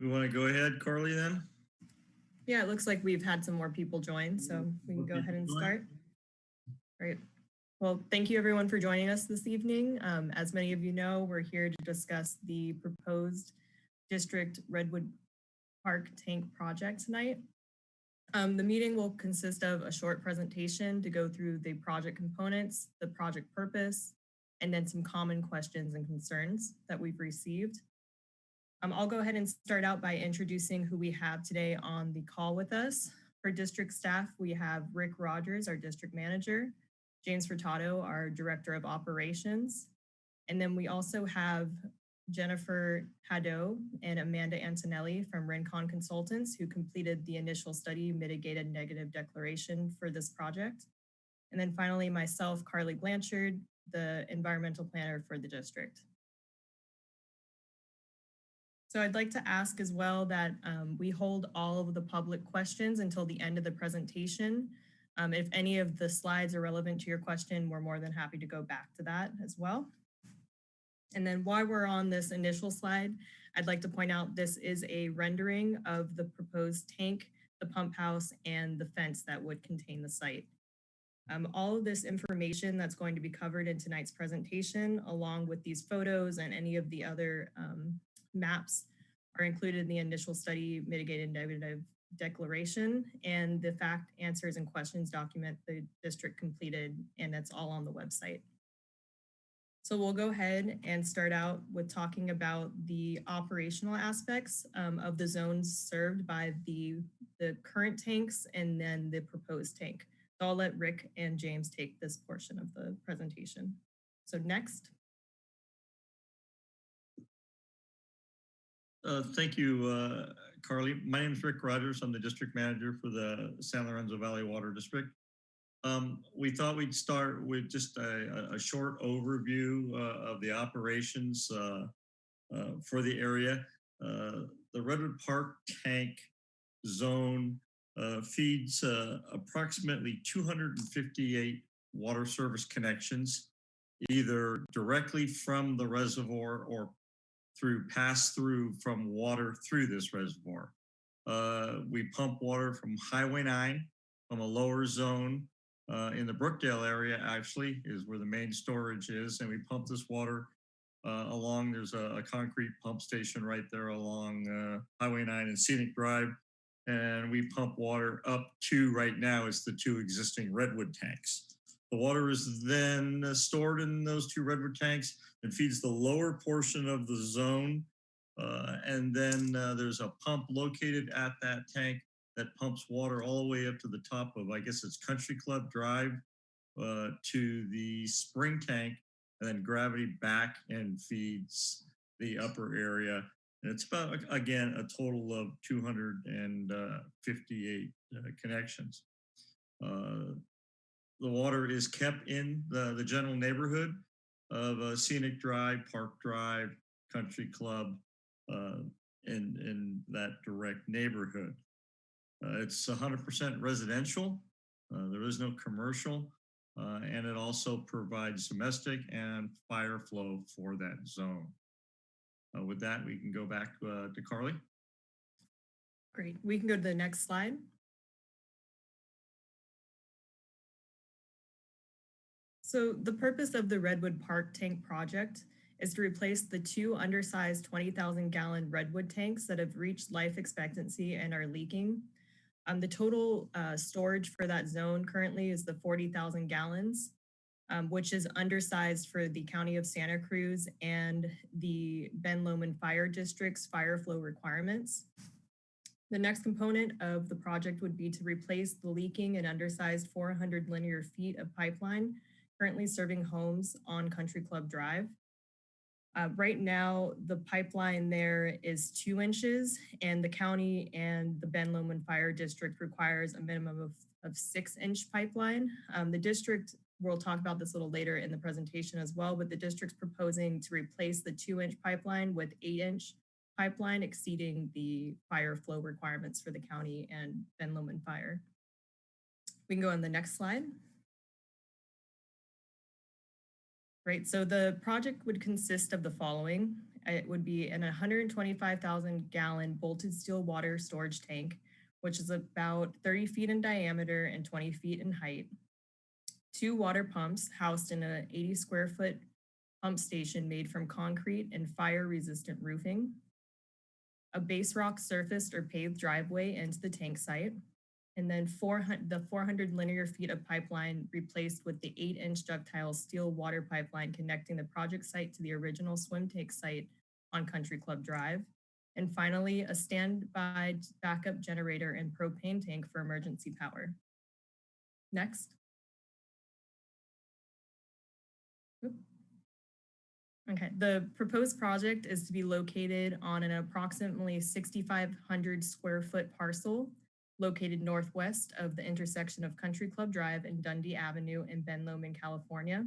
We want to go ahead, Carly, then? Yeah, it looks like we've had some more people join, so we can go ahead and start. Great. Well, thank you everyone for joining us this evening. Um, as many of you know, we're here to discuss the proposed district Redwood Park Tank project tonight. Um, the meeting will consist of a short presentation to go through the project components, the project purpose, and then some common questions and concerns that we've received. Um, I'll go ahead and start out by introducing who we have today on the call with us. For district staff, we have Rick Rogers, our district manager, James Furtado, our director of operations. And then we also have Jennifer Haddo and Amanda Antonelli from Rincon Consultants who completed the initial study mitigated negative declaration for this project. And then finally, myself, Carly Blanchard, the environmental planner for the district. So I'd like to ask as well that um, we hold all of the public questions until the end of the presentation. Um, if any of the slides are relevant to your question, we're more than happy to go back to that as well. And then while we're on this initial slide, I'd like to point out this is a rendering of the proposed tank, the pump house, and the fence that would contain the site. Um, all of this information that's going to be covered in tonight's presentation, along with these photos and any of the other um, maps are included in the initial study mitigated negative declaration and the fact answers and questions document the district completed and that's all on the website. So we'll go ahead and start out with talking about the operational aspects um, of the zones served by the, the current tanks and then the proposed tank. So I'll let Rick and James take this portion of the presentation. So next. Uh, Thank you, uh, Carly. My name is Rick Rogers. I'm the district manager for the San Lorenzo Valley Water District. Um, We thought we'd start with just a, a- short overview uh, of the operations uh, uh, for the area. Uh, The Redwood Park Tank Zone feeds approximately 258 water service connections, either directly from the reservoir or through pass through from water through this reservoir. Uh, we pump water from Highway 9 from a lower zone uh, in the Brookdale area actually is where the main storage is. And we pump this water uh, along, there's a, a concrete pump station right there along uh, Highway 9 and Scenic Drive. And we pump water up to right now is the two existing redwood tanks. The water is then uh, stored in those two redwood tanks and feeds the lower portion of the zone. Uh, and then uh, there's a pump located at that tank that pumps water all the way up to the top of, I guess it's Country Club Drive uh, to the spring tank and then gravity back and feeds the upper area. And it's about, again, a total of 258 uh, connections. Uh, the water is kept in the, the general neighborhood of uh, Scenic Drive, Park Drive, Country Club, uh, in, in that direct neighborhood. Uh, it's 100% residential. Uh, there is no commercial. Uh, and it also provides domestic and fire flow for that zone. Uh, with that, we can go back uh, to Carly. Great. We can go to the next slide. So the purpose of the Redwood Park Tank project is to replace the two undersized 20,000 gallon Redwood tanks that have reached life expectancy and are leaking. Um, the total uh, storage for that zone currently is the 40,000 gallons, um, which is undersized for the County of Santa Cruz and the Ben Lomond Fire District's fire flow requirements. The next component of the project would be to replace the leaking and undersized 400 linear feet of pipeline currently serving homes on Country Club Drive. Uh, right now, the pipeline there is two inches and the county and the Ben Lomond Fire District requires a minimum of, of six inch pipeline. Um, the district, we'll talk about this a little later in the presentation as well, but the district's proposing to replace the two inch pipeline with eight inch pipeline exceeding the fire flow requirements for the county and Ben Lomond Fire. We can go on the next slide. Right, so the project would consist of the following. It would be an 125,000 gallon bolted steel water storage tank, which is about 30 feet in diameter and 20 feet in height. Two water pumps housed in an 80 square foot pump station made from concrete and fire resistant roofing. A base rock surfaced or paved driveway into the tank site and then 400, the 400 linear feet of pipeline replaced with the eight inch ductile steel water pipeline connecting the project site to the original swim tank site on Country Club Drive. And finally, a standby backup generator and propane tank for emergency power. Next. Okay, the proposed project is to be located on an approximately 6,500 square foot parcel located northwest of the intersection of Country Club Drive and Dundee Avenue in Ben Lomond, California.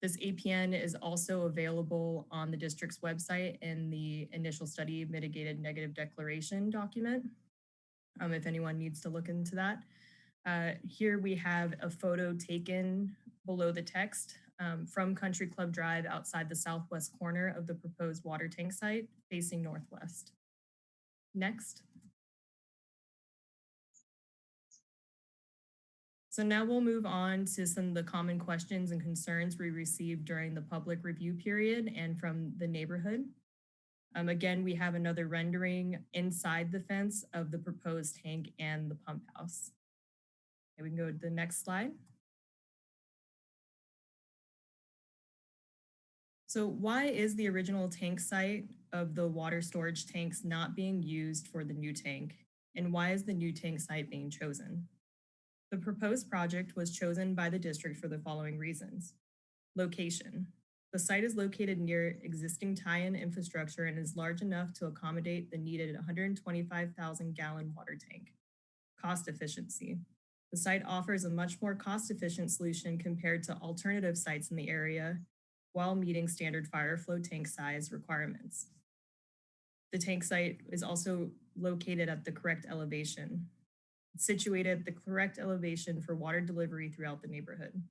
This APN is also available on the district's website in the initial study mitigated negative declaration document, um, if anyone needs to look into that. Uh, here we have a photo taken below the text um, from Country Club Drive outside the southwest corner of the proposed water tank site facing northwest. Next. So now we'll move on to some of the common questions and concerns we received during the public review period and from the neighborhood. Um, again, we have another rendering inside the fence of the proposed tank and the pump house. Okay, we can go to the next slide. So why is the original tank site of the water storage tanks not being used for the new tank? And why is the new tank site being chosen? The proposed project was chosen by the district for the following reasons. Location. The site is located near existing tie-in infrastructure and is large enough to accommodate the needed 125,000 gallon water tank. Cost efficiency. The site offers a much more cost-efficient solution compared to alternative sites in the area while meeting standard fire flow tank size requirements. The tank site is also located at the correct elevation, situated at the correct elevation for water delivery throughout the neighborhood.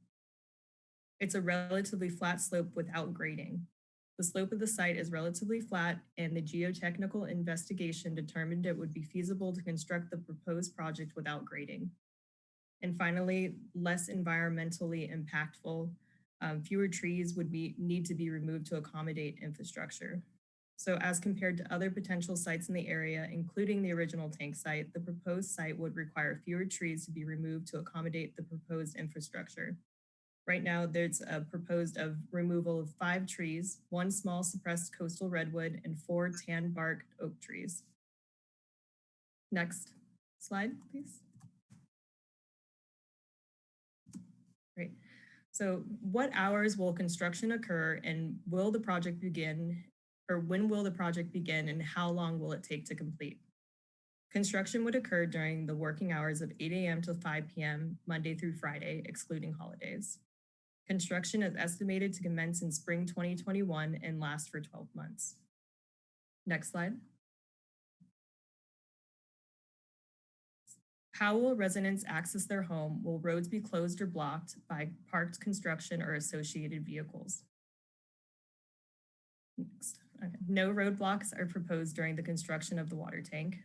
It's a relatively flat slope without grading. The slope of the site is relatively flat and the geotechnical investigation determined it would be feasible to construct the proposed project without grading. And finally, less environmentally impactful, um, fewer trees would be, need to be removed to accommodate infrastructure. So as compared to other potential sites in the area, including the original tank site, the proposed site would require fewer trees to be removed to accommodate the proposed infrastructure. Right now, there's a proposed of removal of five trees, one small suppressed coastal redwood, and four tan bark oak trees. Next slide, please. Great. So what hours will construction occur and will the project begin or when will the project begin and how long will it take to complete? Construction would occur during the working hours of 8 a.m. to 5 p.m. Monday through Friday, excluding holidays. Construction is estimated to commence in spring 2021 and last for 12 months. Next slide. How will residents access their home? Will roads be closed or blocked by parked construction or associated vehicles? Next. Okay. No roadblocks are proposed during the construction of the water tank.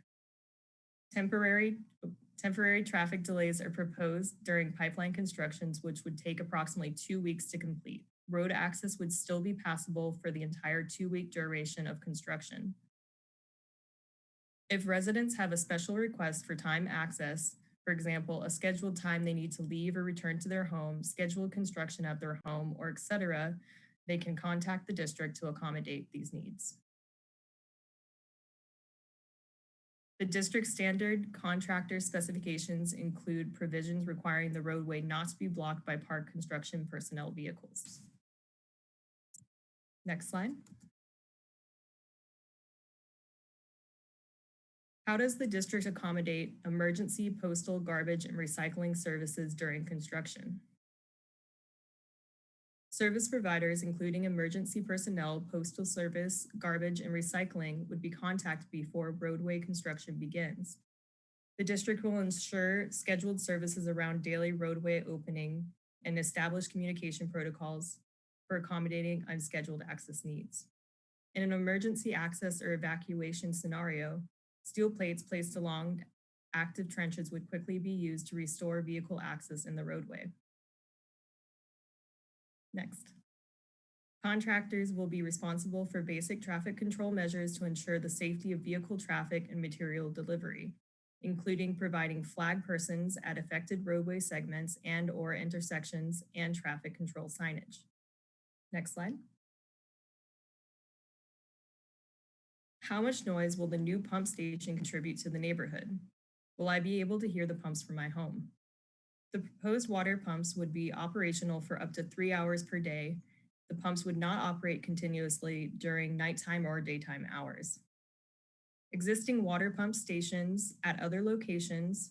Temporary, temporary traffic delays are proposed during pipeline constructions, which would take approximately two weeks to complete. Road access would still be passable for the entire two-week duration of construction. If residents have a special request for time access, for example, a scheduled time they need to leave or return to their home, scheduled construction at their home, or etc., they can contact the district to accommodate these needs. The district standard contractor specifications include provisions requiring the roadway not to be blocked by park construction personnel vehicles. Next slide. How does the district accommodate emergency postal garbage and recycling services during construction? Service providers, including emergency personnel, postal service, garbage, and recycling would be contacted before roadway construction begins. The district will ensure scheduled services around daily roadway opening and establish communication protocols for accommodating unscheduled access needs. In an emergency access or evacuation scenario, steel plates placed along active trenches would quickly be used to restore vehicle access in the roadway. Next. Contractors will be responsible for basic traffic control measures to ensure the safety of vehicle traffic and material delivery, including providing flag persons at affected roadway segments and or intersections and traffic control signage. Next slide. How much noise will the new pump station contribute to the neighborhood? Will I be able to hear the pumps from my home? The proposed water pumps would be operational for up to three hours per day. The pumps would not operate continuously during nighttime or daytime hours. Existing water pump stations at other locations,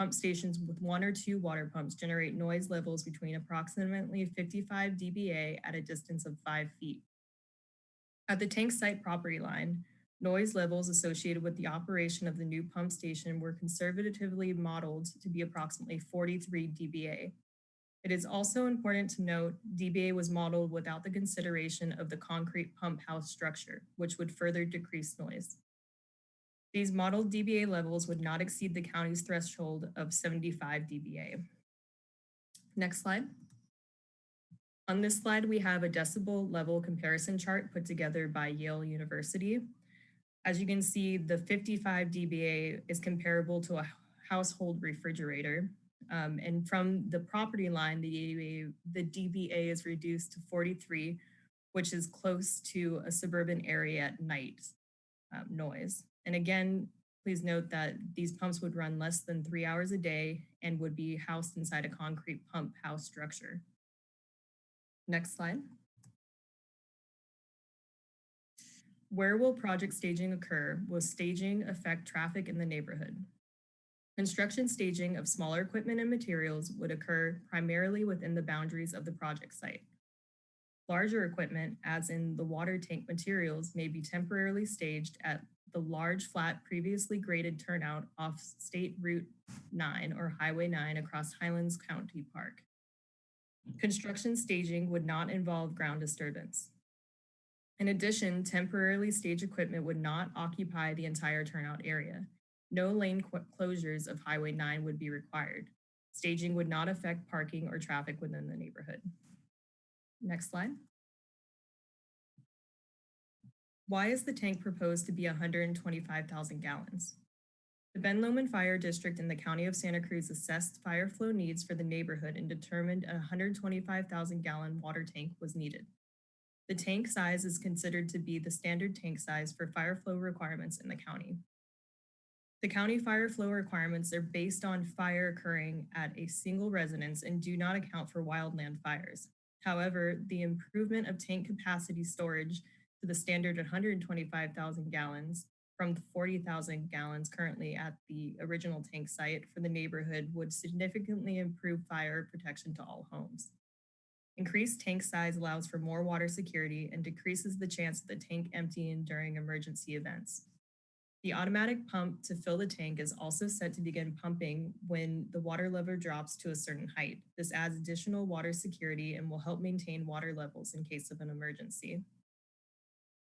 pump stations with one or two water pumps generate noise levels between approximately 55 dBA at a distance of five feet. At the tank site property line, Noise levels associated with the operation of the new pump station were conservatively modeled to be approximately 43 dBA. It is also important to note dBA was modeled without the consideration of the concrete pump house structure, which would further decrease noise. These modeled dBA levels would not exceed the county's threshold of 75 dBA. Next slide. On this slide, we have a decibel level comparison chart put together by Yale University. As you can see, the 55 dBA is comparable to a household refrigerator. Um, and from the property line, the dBA, the dBA is reduced to 43, which is close to a suburban area at night um, noise. And again, please note that these pumps would run less than three hours a day and would be housed inside a concrete pump house structure. Next slide. Where will project staging occur? Will staging affect traffic in the neighborhood? Construction staging of smaller equipment and materials would occur primarily within the boundaries of the project site. Larger equipment, as in the water tank materials, may be temporarily staged at the large flat previously graded turnout off State Route 9 or Highway 9 across Highlands County Park. Construction staging would not involve ground disturbance. In addition, temporarily stage equipment would not occupy the entire turnout area. No lane closures of Highway 9 would be required. Staging would not affect parking or traffic within the neighborhood. Next slide. Why is the tank proposed to be 125,000 gallons? The Ben Lomond Fire District in the County of Santa Cruz assessed fire flow needs for the neighborhood and determined a 125,000 gallon water tank was needed. The tank size is considered to be the standard tank size for fire flow requirements in the county. The county fire flow requirements are based on fire occurring at a single residence and do not account for wildland fires. However, the improvement of tank capacity storage to the standard 125,000 gallons from the 40,000 gallons currently at the original tank site for the neighborhood would significantly improve fire protection to all homes. Increased tank size allows for more water security and decreases the chance of the tank emptying during emergency events. The automatic pump to fill the tank is also set to begin pumping when the water level drops to a certain height. This adds additional water security and will help maintain water levels in case of an emergency.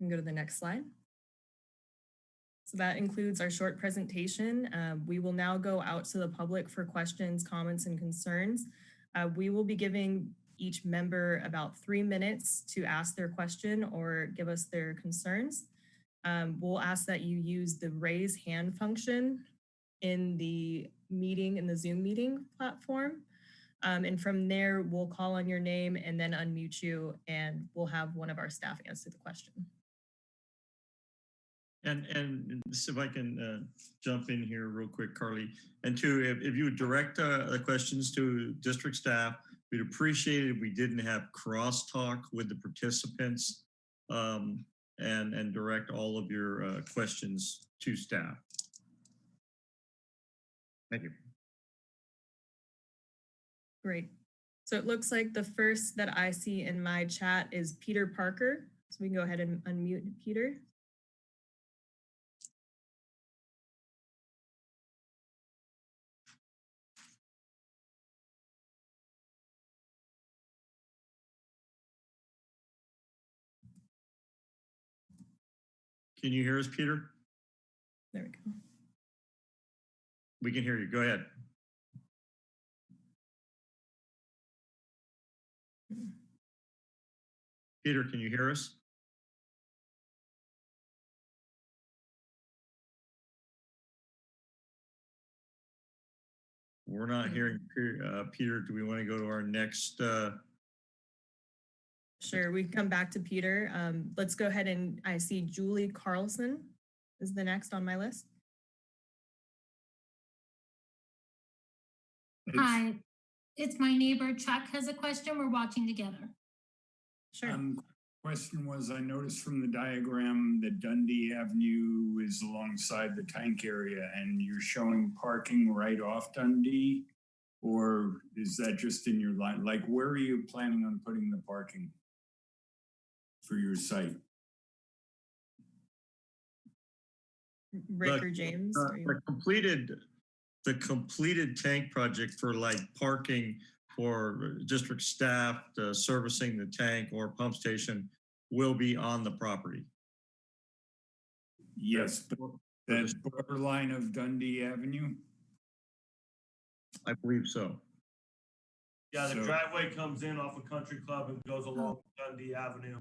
We can go to the next slide. So that includes our short presentation. Uh, we will now go out to the public for questions, comments, and concerns. Uh, we will be giving each member about three minutes to ask their question or give us their concerns. Um, we'll ask that you use the raise hand function in the meeting, in the Zoom meeting platform. Um, and from there, we'll call on your name and then unmute you and we'll have one of our staff answer the question. And and if I can uh, jump in here real quick, Carly, and two, if, if you direct uh, the questions to district staff, We'd appreciate it if we didn't have crosstalk with the participants um, and, and direct all of your uh, questions to staff. Thank you. Great. So it looks like the first that I see in my chat is Peter Parker. So we can go ahead and unmute Peter. Can you hear us, Peter? There we go. We can hear you. Go ahead. Peter, can you hear us? We're not hearing Pe- uh, Peter. Do we want to go to our next? uh, Sure, we can come back to Peter. Um, let's go ahead and I see Julie Carlson is the next on my list. Hi, it's my neighbor Chuck has a question. We're watching together. Sure. Um, question was, I noticed from the diagram that Dundee Avenue is alongside the tank area and you're showing parking right off Dundee? Or is that just in your line? Like, where are you planning on putting the parking? For your site? Rick Look, or James? Uh, The completed, the completed tank project for like parking for district staff uh, servicing the tank or pump station will be on the property. Yes, but that borderline of Dundee Avenue? I believe so. Yeah, the So- driveway comes in off of Country Club and goes along Dundee Avenue.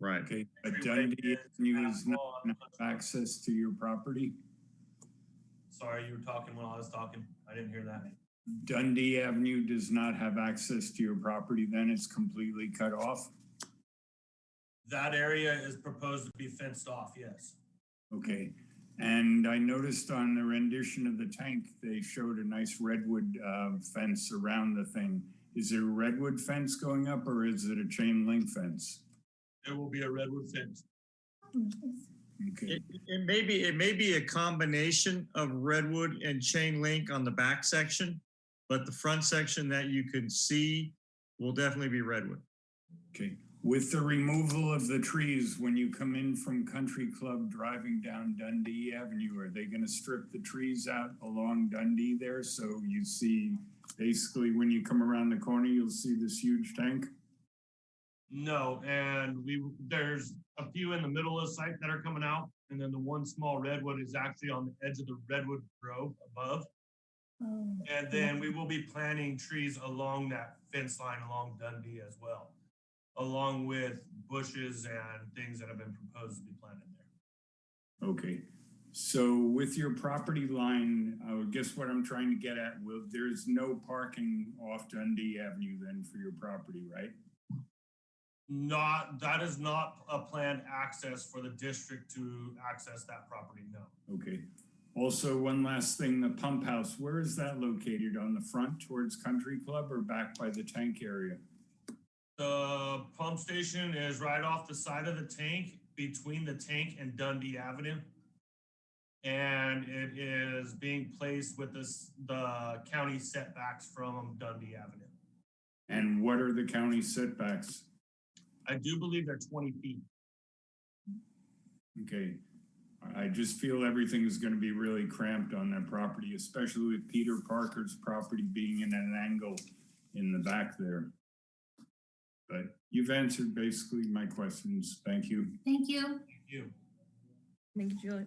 Right. Okay, but Dundee is not on gonna Country have access to your property? Sorry, you were talking when I was talking. I didn't hear that. Dundee Avenue does not have access to your property, then it's completely cut off? That area is proposed to be fenced off, yes. Okay, and I noticed on the rendition of the tank, they showed a nice redwood uh, fence around the thing. Is there a redwood fence going up or is it a chain link fence? There will be a redwood fence. Okay, It, it may be, it may be a combination of redwood and chain link on the back section, but the front section that you can see will definitely be redwood. okay. With the removal of the trees, when you come in from Country Club driving down Dundee Avenue, are they gonna strip the trees out along Dundee there? So you see, basically, when you come around the corner, you'll see this huge tank? No, and we, there's a few in the middle of the site that are coming out. And then the one small redwood is actually on the edge of the redwood grove above. Um, and then we will be planting trees along that fence line along Dundee as well. Along with bushes and things that have been proposed to be planted there. Okay, so with your property line, I guess what I'm trying to get at, will, there's no parking off Dundee Avenue then for your property, right? Not, that is not a planned access for the district to access that property, no. Okay. Also, one last thing, the pump house, where is that located? On the front towards Country Club or back by the tank area? The pump station is right off the side of the tank, between the tank and Dundee Avenue. And it is being placed with this, the county setbacks from Dundee Avenue. And what are the county setbacks? I do believe they're twenty feet. Okay. I I just feel everything is gonna be really cramped on that property, especially with Peter Parker's property being in an angle in the back there. But you've answered basically my questions. Thank you. Thank you. Thank You. Thank you, Julie.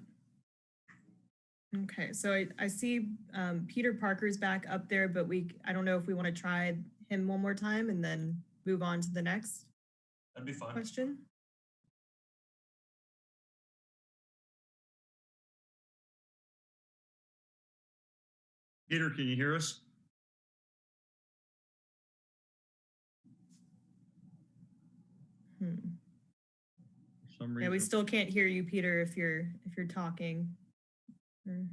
Okay, so I, I see um, Peter Parker's back up there, but we, I don't know if we want to try him one more time and then move on to the next That'd be fine. question. Peter, can you hear us? Hmm. Yeah, we still can't hear you, Peter, if you're, if you're talking. Or-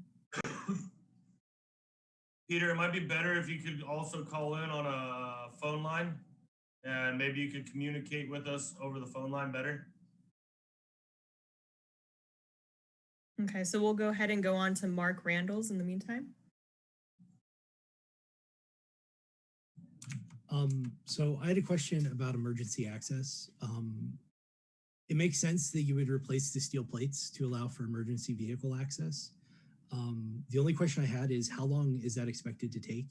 Peter, it might be better if you could also call in on a phone line. And maybe you could communicate with us over the phone line better. Okay, so we'll go ahead and go on to Mark Randalls in the meantime. Um, so I had a question about emergency access. Um, it makes sense that you would replace the steel plates to allow for emergency vehicle access. Um, the only question I had is how long is that expected to take?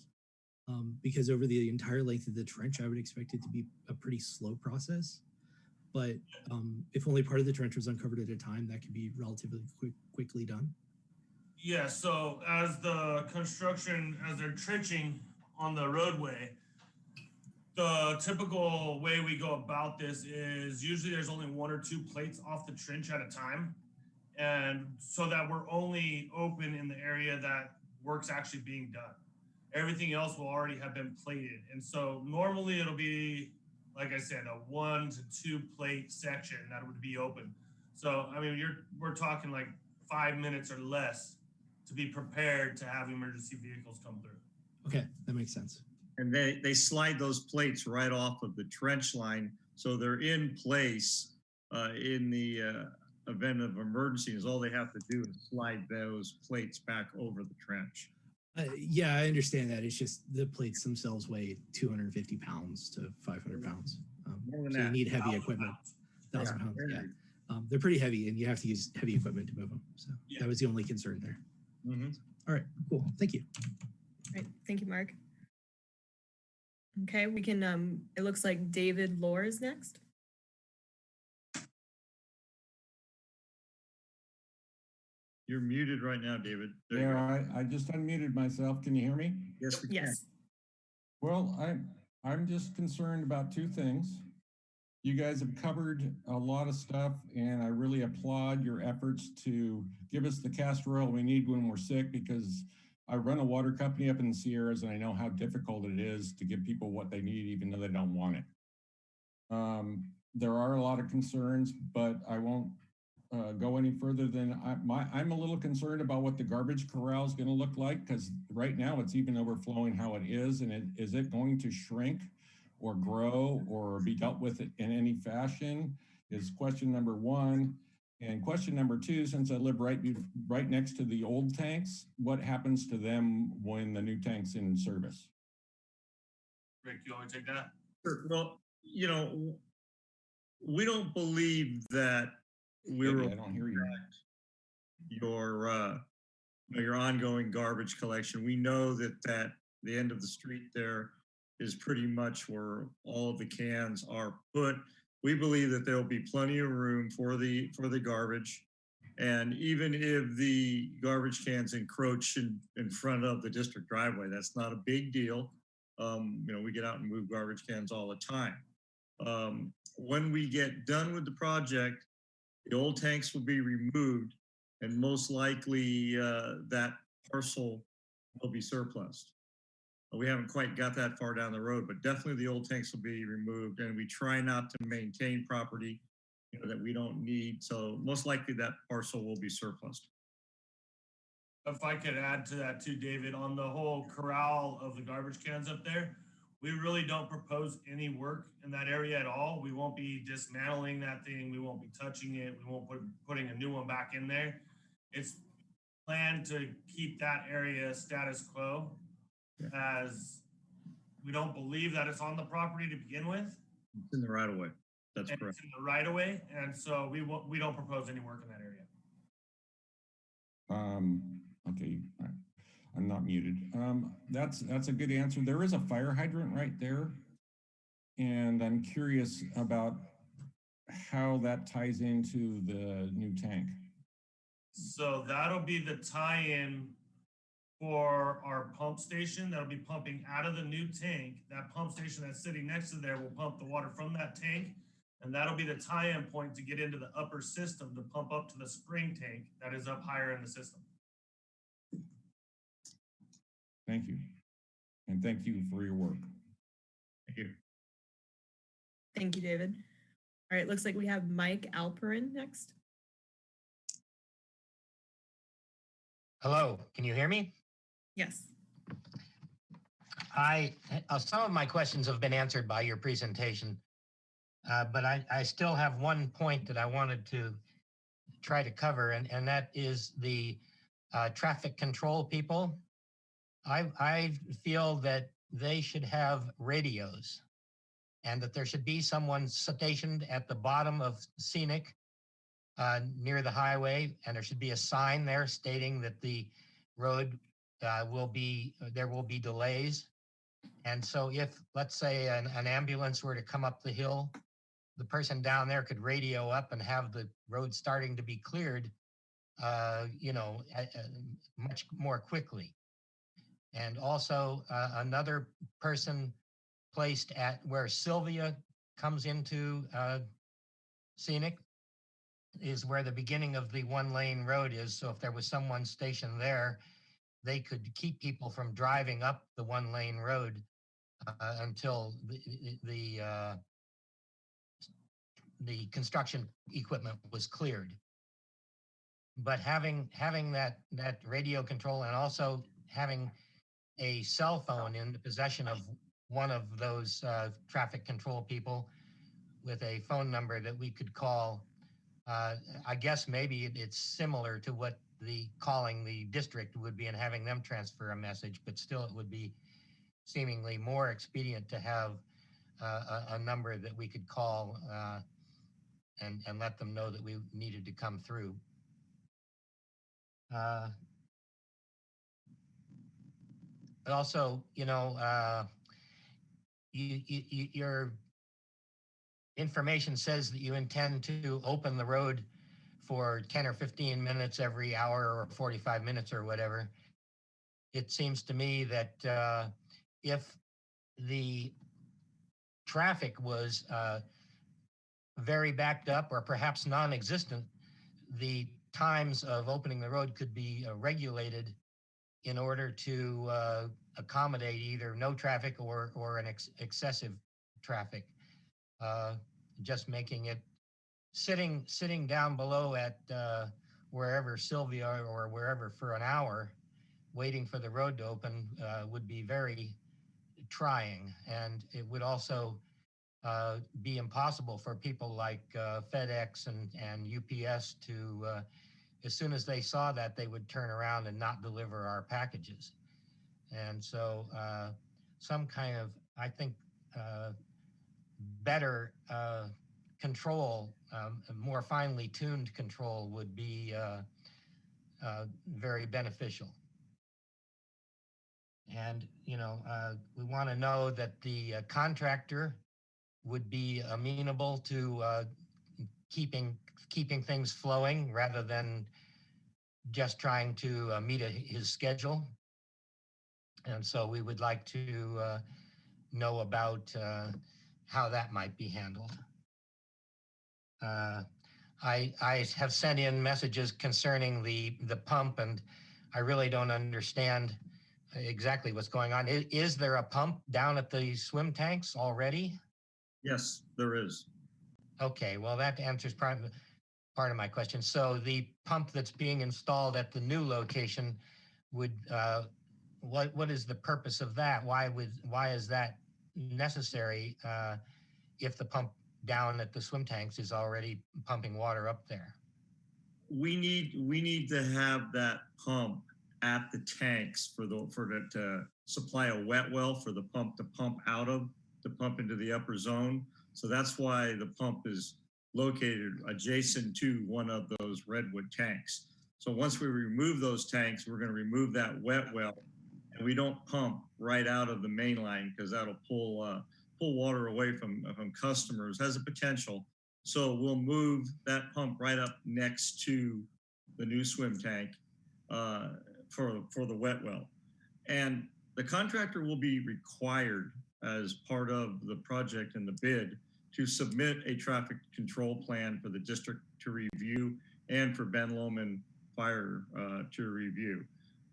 Um, because over the entire length of the trench, I would expect it to be a pretty slow process. but um, if only part of the trench was uncovered at a time, that could be relatively quick, quickly done. Yeah, so as the construction, as they're trenching on the roadway, the typical way we go about this is usually there's only one or two plates off the trench at a time. And so that we're only open in the area that work's actually being done. Everything else will already have been plated. And so normally it'll be, like I said, a one to two plate section that would be open. So, I mean, you're, we're talking like five minutes or less to be prepared to have emergency vehicles come through. Okay, that makes sense. And they, they slide those plates right off of the trench line. So they're in place uh, in the uh, event of emergency is all they have to do is slide those plates back over the trench. Uh, yeah, I understand that. It's just the plates themselves weigh 250 pounds to 500 pounds. Um, More than so you need heavy Thousand equipment, pounds. thousand Yeah, pounds. Yeah, um, they're pretty heavy, and you have to use heavy equipment to move them. So Yeah. that was the only concern there. Mhm. All right, cool. Thank you. Right, thank you, Mark. Okay, we can, um, it looks like David Lohr is next. You're muted right now, David. There Yeah. I, I just unmuted myself. Can you hear me? Yes, we can. Yes, Well, I'm, I'm just concerned about two things. You guys have covered a lot of stuff and I really applaud your efforts to give us the castor oil we need when we're sick because I run a water company up in the Sierras and I know how difficult it is to give people what they need even though they don't want it. Um, there are a lot of concerns, but I won't uh, go any further than I, my, I'm a little concerned about what the garbage corral is going to look like because right now it's even overflowing how it is. And it, is it going to shrink or grow or be dealt with in any fashion is question number one. And question number two, since I live right, right next to the old tanks, what happens to them when the new tank's in service? Rick, you want to take that? Sure. Well, you know, we don't believe that we were I don't hear you. your uh, your ongoing garbage collection. We know that that the end of the street there is pretty much where all of the cans are put. We believe that there will be plenty of room for the for the garbage. And even if the garbage cans encroach in, in front of the district driveway, that's not a big deal. Um, you know, we get out and move garbage cans all the time. Um, when we get done with the project, the old tanks will be removed and most likely uh, that parcel will be surplus. We haven't quite got that far down the road, but definitely the old tanks will be removed and we try not to maintain property you know, that we don't need. So most likely that parcel will be surplus. If I could add to that too, David, on the whole corral of the garbage cans up there, we really don't propose any work in that area at all. We won't be dismantling that thing. We won't be touching it. We won't put, putting a new one back in there. It's planned to keep that area status quo as we don't believe that it's on the property to begin with. It's in the right of way. That's And correct. it's in the right of way, and so we won't, we don't propose any work in that area. Um, okay, I- I'm not muted. Um, that's, that's a good answer. There is a fire hydrant right there. And I'm curious about how that ties into the new tank. So that'll be the tie-in for our pump station that'll be pumping out of the new tank. That pump station that's sitting next to there will pump the water from that tank. And that'll be the tie-in point to get into the upper system to pump up to the spring tank that is up higher in the system. Thank you. And thank you for your work. Thank you. thank you, David. All right, looks like we have Mike Alperin next. Hello, can you hear me? Yes, I, uh, some of my questions have been answered by your presentation. Uh, but I, I still have one point that I wanted to try to cover and, and that is the uh, traffic control people. I, I feel that they should have radios and that there should be someone stationed at the bottom of scenic uh, near the highway, and there should be a sign there stating that the road uh, will be, there will be delays. And so if, let's say, an, an ambulance were to come up the hill, the person down there could radio up and have the road starting to be cleared, uh, you know, much more quickly. And also uh, another person placed at where Sylvia comes into uh, Scenic is where the beginning of the one lane road is. So if there was someone stationed there, they could keep people from driving up the one lane road uh, until the, the, uh, the construction equipment was cleared. But having, having that, that radio control and also having a cell phone in the possession of one of those uh, traffic control people with a phone number that we could call. Uh, I guess maybe it- it's similar to what the calling the district would be and having them transfer a message, but still it would be seemingly more expedient to have uh, a, a number that we could call uh, and, and let them know that we needed to come through. But also, you know, uh, you, you, your information says that you intend to open the road for 10 or 15 minutes every hour or 45 minutes or whatever. It seems to me that uh, if the traffic was uh, very backed up or perhaps non-existent, the times of opening the road could be uh, regulated in order to uh, accommodate either no traffic or or an ex- excessive traffic. Uh, just making it sitting sitting down below at uh, wherever Sylvia or wherever for an hour, waiting for the road to open uh, would be very trying, and it would also uh, be impossible for people like uh, FedEx and and UPS to. As soon as they saw that, they would turn around and not deliver our packages. And so uh, some kind of, I think, uh, better uh, control, um, more finely tuned control would be uh, uh, very beneficial. And, you know, uh, we want to know that the contractor would be amenable to keeping keeping things flowing rather than just trying to uh, meet a, his schedule. And so we would like to uh, know about uh, how that might be handled. Uh, I, I have sent in messages concerning the, the pump and I really don't understand exactly what's going on. Is, is there a pump down at the swim tanks already? Yes, there is. Okay, well, that answers of, part of my question. So the pump that's being installed at the new location would, uh, what, what is the purpose of that? Why would, why is that necessary, uh, if the pump down at the swim tanks is already pumping water up there? We need, we need to have that pump at the tanks for the, for the, to supply a wet well for the pump to pump out of, to pump into the upper zone. So that's why the pump is located adjacent to one of those redwood tanks. So once we remove those tanks, we're going to remove that wet well, and we don't pump right out of the main line because that'll pull uh, pull water away from from customers. Has a potential. So we'll move that pump right up next to the new swim tank uh, for for the wet well, and the contractor will be required as part of the project and the bid to submit a traffic control plan for the district to review and for Ben Lomond Fire uh, to review.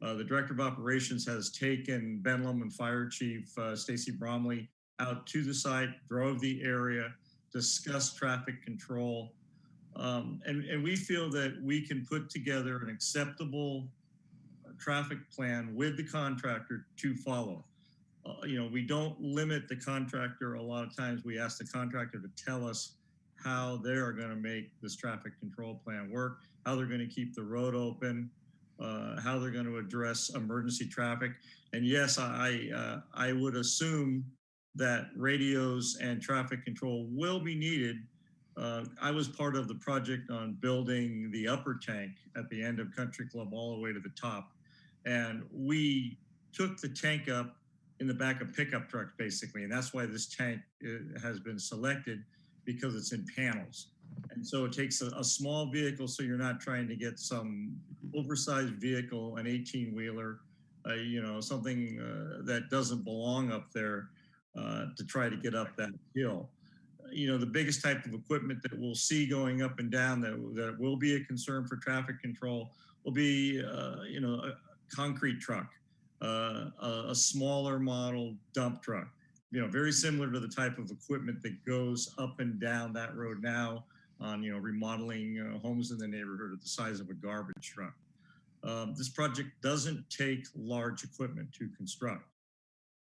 Uh, the Director of Operations has taken Ben Lomond Fire Chief uh, Stacie Brownlee out to the site, drove the area, discussed traffic control, um, and, and we feel that we can put together an acceptable uh, traffic plan with the contractor to follow uh, you know, we don't limit the contractor. A lot of times we ask the contractor to tell us how they're going to make this traffic control plan work, how they're going to keep the road open, uh, how they're going to address emergency traffic. And yes, I, uh, I would assume that radios and traffic control will be needed. Uh, I was part of the project on building the upper tank at the end of Country Club all the way to the top. And we took the tank up in the back of pickup trucks, basically. And that's why this tank uh, has been selected because it's in panels. And so it takes a, a small vehicle, so you're not trying to get some oversized vehicle, an 18 wheeler, uh, you know, something uh, that doesn't belong up there uh, to try to get up that hill. You know, the biggest type of equipment that we'll see going up and down that, that will be a concern for traffic control will be, uh, you know, a concrete truck, a, a smaller model dump truck. You know, very similar to the type of equipment that goes up and down that road now on, you know, remodeling uh, homes in the neighborhood at the size of a garbage truck. Um, this project doesn't take large equipment to construct.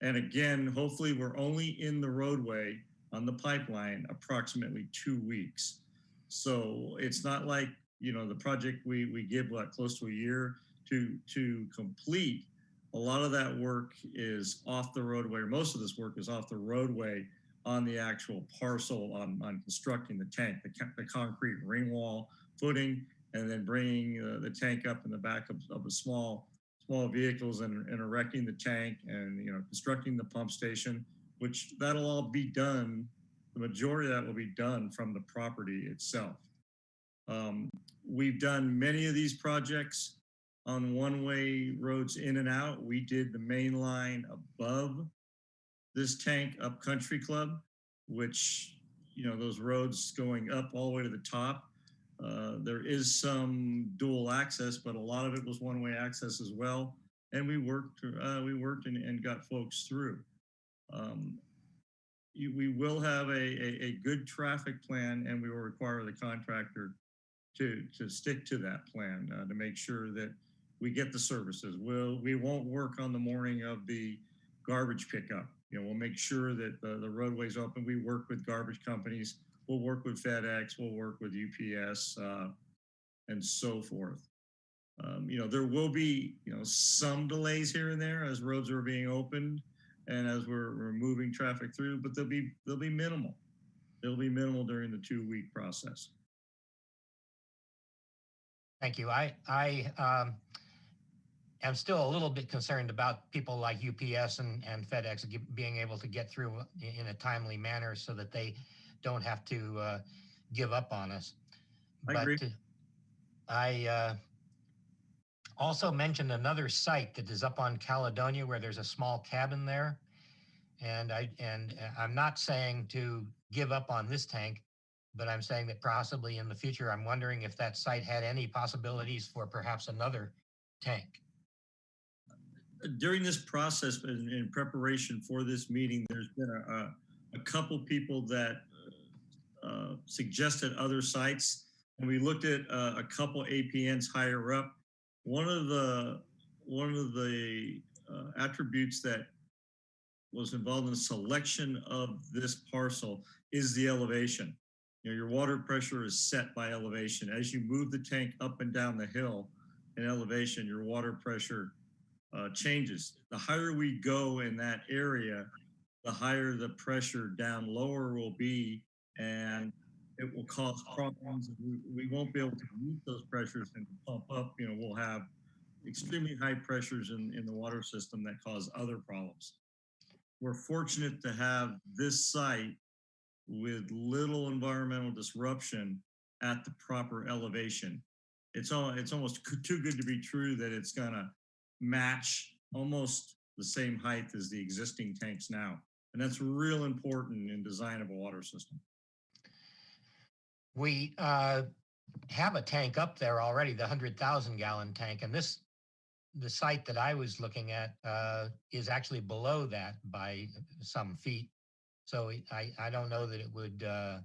And again, hopefully we're only in the roadway on the pipeline approximately two weeks. So it's not like, you know, the project we, we give what, close to a year to, to complete. A lot of that work is off the roadway, or most of this work is off the roadway on the actual parcel on, on constructing the tank, the, the concrete ring wall footing, and then bringing uh, the tank up in the back of, of a small small vehicles and, and erecting the tank and you know constructing the pump station, which that'll all be done. The majority of that will be done from the property itself. Um, we've done many of these projects on one-way roads in and out. We did the main line above this tank up Country Club, which you know those roads going up all the way to the top uh, there is some dual access, but a lot of it was one-way access as well. And we worked, uh, we worked and, and got folks through. Um, you, we will have a, a, a good traffic plan and we will require the contractor to, to stick to that plan uh, to make sure that we get the services. We'll, we won't work on the morning of the garbage pickup. You know, we'll make sure that the, the roadway's open. We work with garbage companies we'll work with FedEx, we'll work with UPS, uh, and so forth. Um, you know, there will be, you know, some delays here and there as roads are being opened and as we're, we're moving traffic through, but they'll be they'll be minimal. They'll be minimal during the two week process. Thank you. I, I um, am still a little bit concerned about people like UPS and, and FedEx being able to get through in a timely manner so that they don't have to uh, give up on us. I agree. But uh, I uh, also mentioned another site that is up on Caledonia where there's a small cabin there. And I and uh, I'm not saying to give up on this tank, but I'm saying that possibly in the future, I'm wondering if that site had any possibilities for perhaps another tank. During this process in, in preparation for this meeting, there's been a, a, couple people that uh, suggested other sites, and we looked at uh, a couple APNs higher up. One of the one of the uh, attributes that was involved in the selection of this parcel is the elevation. You know, your water pressure is set by elevation. As you move the tank up and down the hill in elevation, your water pressure uh, changes. The higher we go in that area, the higher the pressure down lower will be and it will cause problems. We, we won't be able to meet those pressures and pump up. You know, we'll have extremely high pressures in, in the water system that cause other problems. We're fortunate to have this site with little environmental disruption at the proper elevation. It's all it's almost too good to be true that it's gonna match almost the same height as the existing tanks now. And that's real important in design of a water system. We uh, have a tank up there already, the hundred thousand gallon tank, and this, the site that I was looking at uh, is actually below that by some feet. So I, I don't know that it would uh,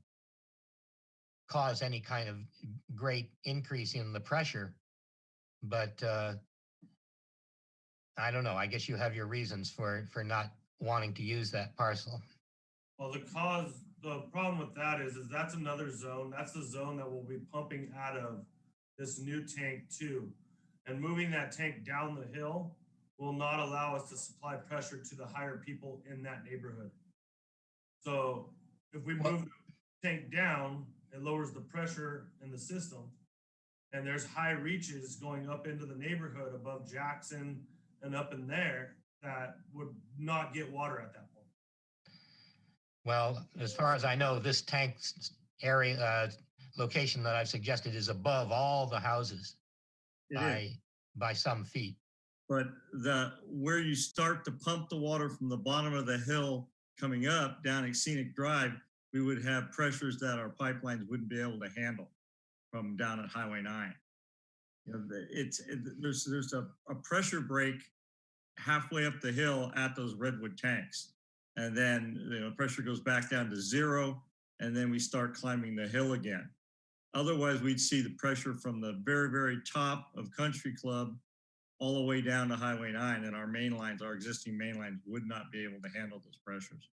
cause any kind of great increase in the pressure. But uh, I don't know, I guess you have your reasons for, for not wanting to use that parcel. Well, the cause, the problem with that is, is that's another zone. That's the zone that we'll be pumping out of this new tank too. And moving that tank down the hill will not allow us to supply pressure to the higher people in that neighborhood. So if we move the tank down, it lowers the pressure in the system. And there's high reaches going up into the neighborhood above Jackson and up in there that would not get water at that point. Well, as far as I know, this tank area, uh, location that I've suggested is above all the houses It is. by, by some feet. But the, where you start to pump the water from the bottom of the hill coming up down a Scenic Drive, we would have pressures that our pipelines wouldn't be able to handle from down at Highway nine. You know, it's, it- there's, there's a, a pressure break halfway up the hill at those redwood tanks. And then, you know, pressure goes back down to zero, and then we start climbing the hill again. Otherwise, we'd see the pressure from the very, very top of Country Club all the way down to Highway 9, and our main lines, our existing main lines would not be able to handle those pressures.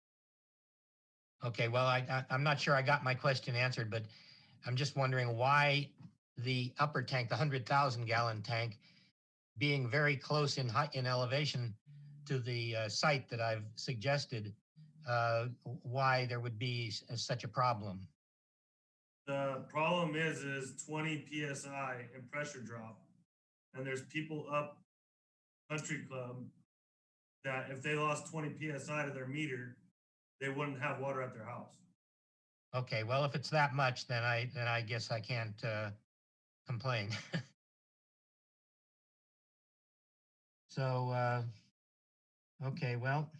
Okay, well, I, I, I'm not sure I got my question answered, but I'm just wondering why the upper tank, the hundred thousand gallon tank, being very close in height, in elevation to the uh, site that I've suggested, uh, why there would be s- such a problem. The problem is, is twenty PSI and pressure drop. And there's people up Country Club that if they lost twenty PSI to their meter, they wouldn't have water at their house. Okay, well, if it's that much, then I, then I guess I can't, uh, complain. So, uh, okay, well,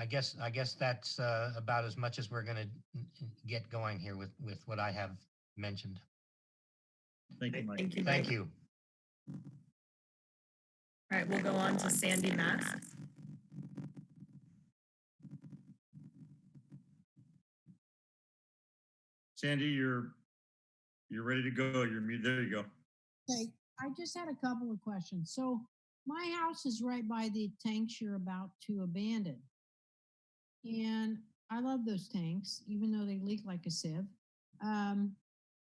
I guess, I guess that's, uh, about as much as we're gonna n- n- get going here with, with what I have mentioned. Thank you, Mike. Thank you. Thank Mike. you. All right, we'll go on to Sandy Mass. Sandy, you're, you're ready to go. You're, mu- there you go. Okay, I just had a couple of questions. So my house is right by the tanks you're about to abandon. And I love those tanks, even though they leak like a sieve. Um,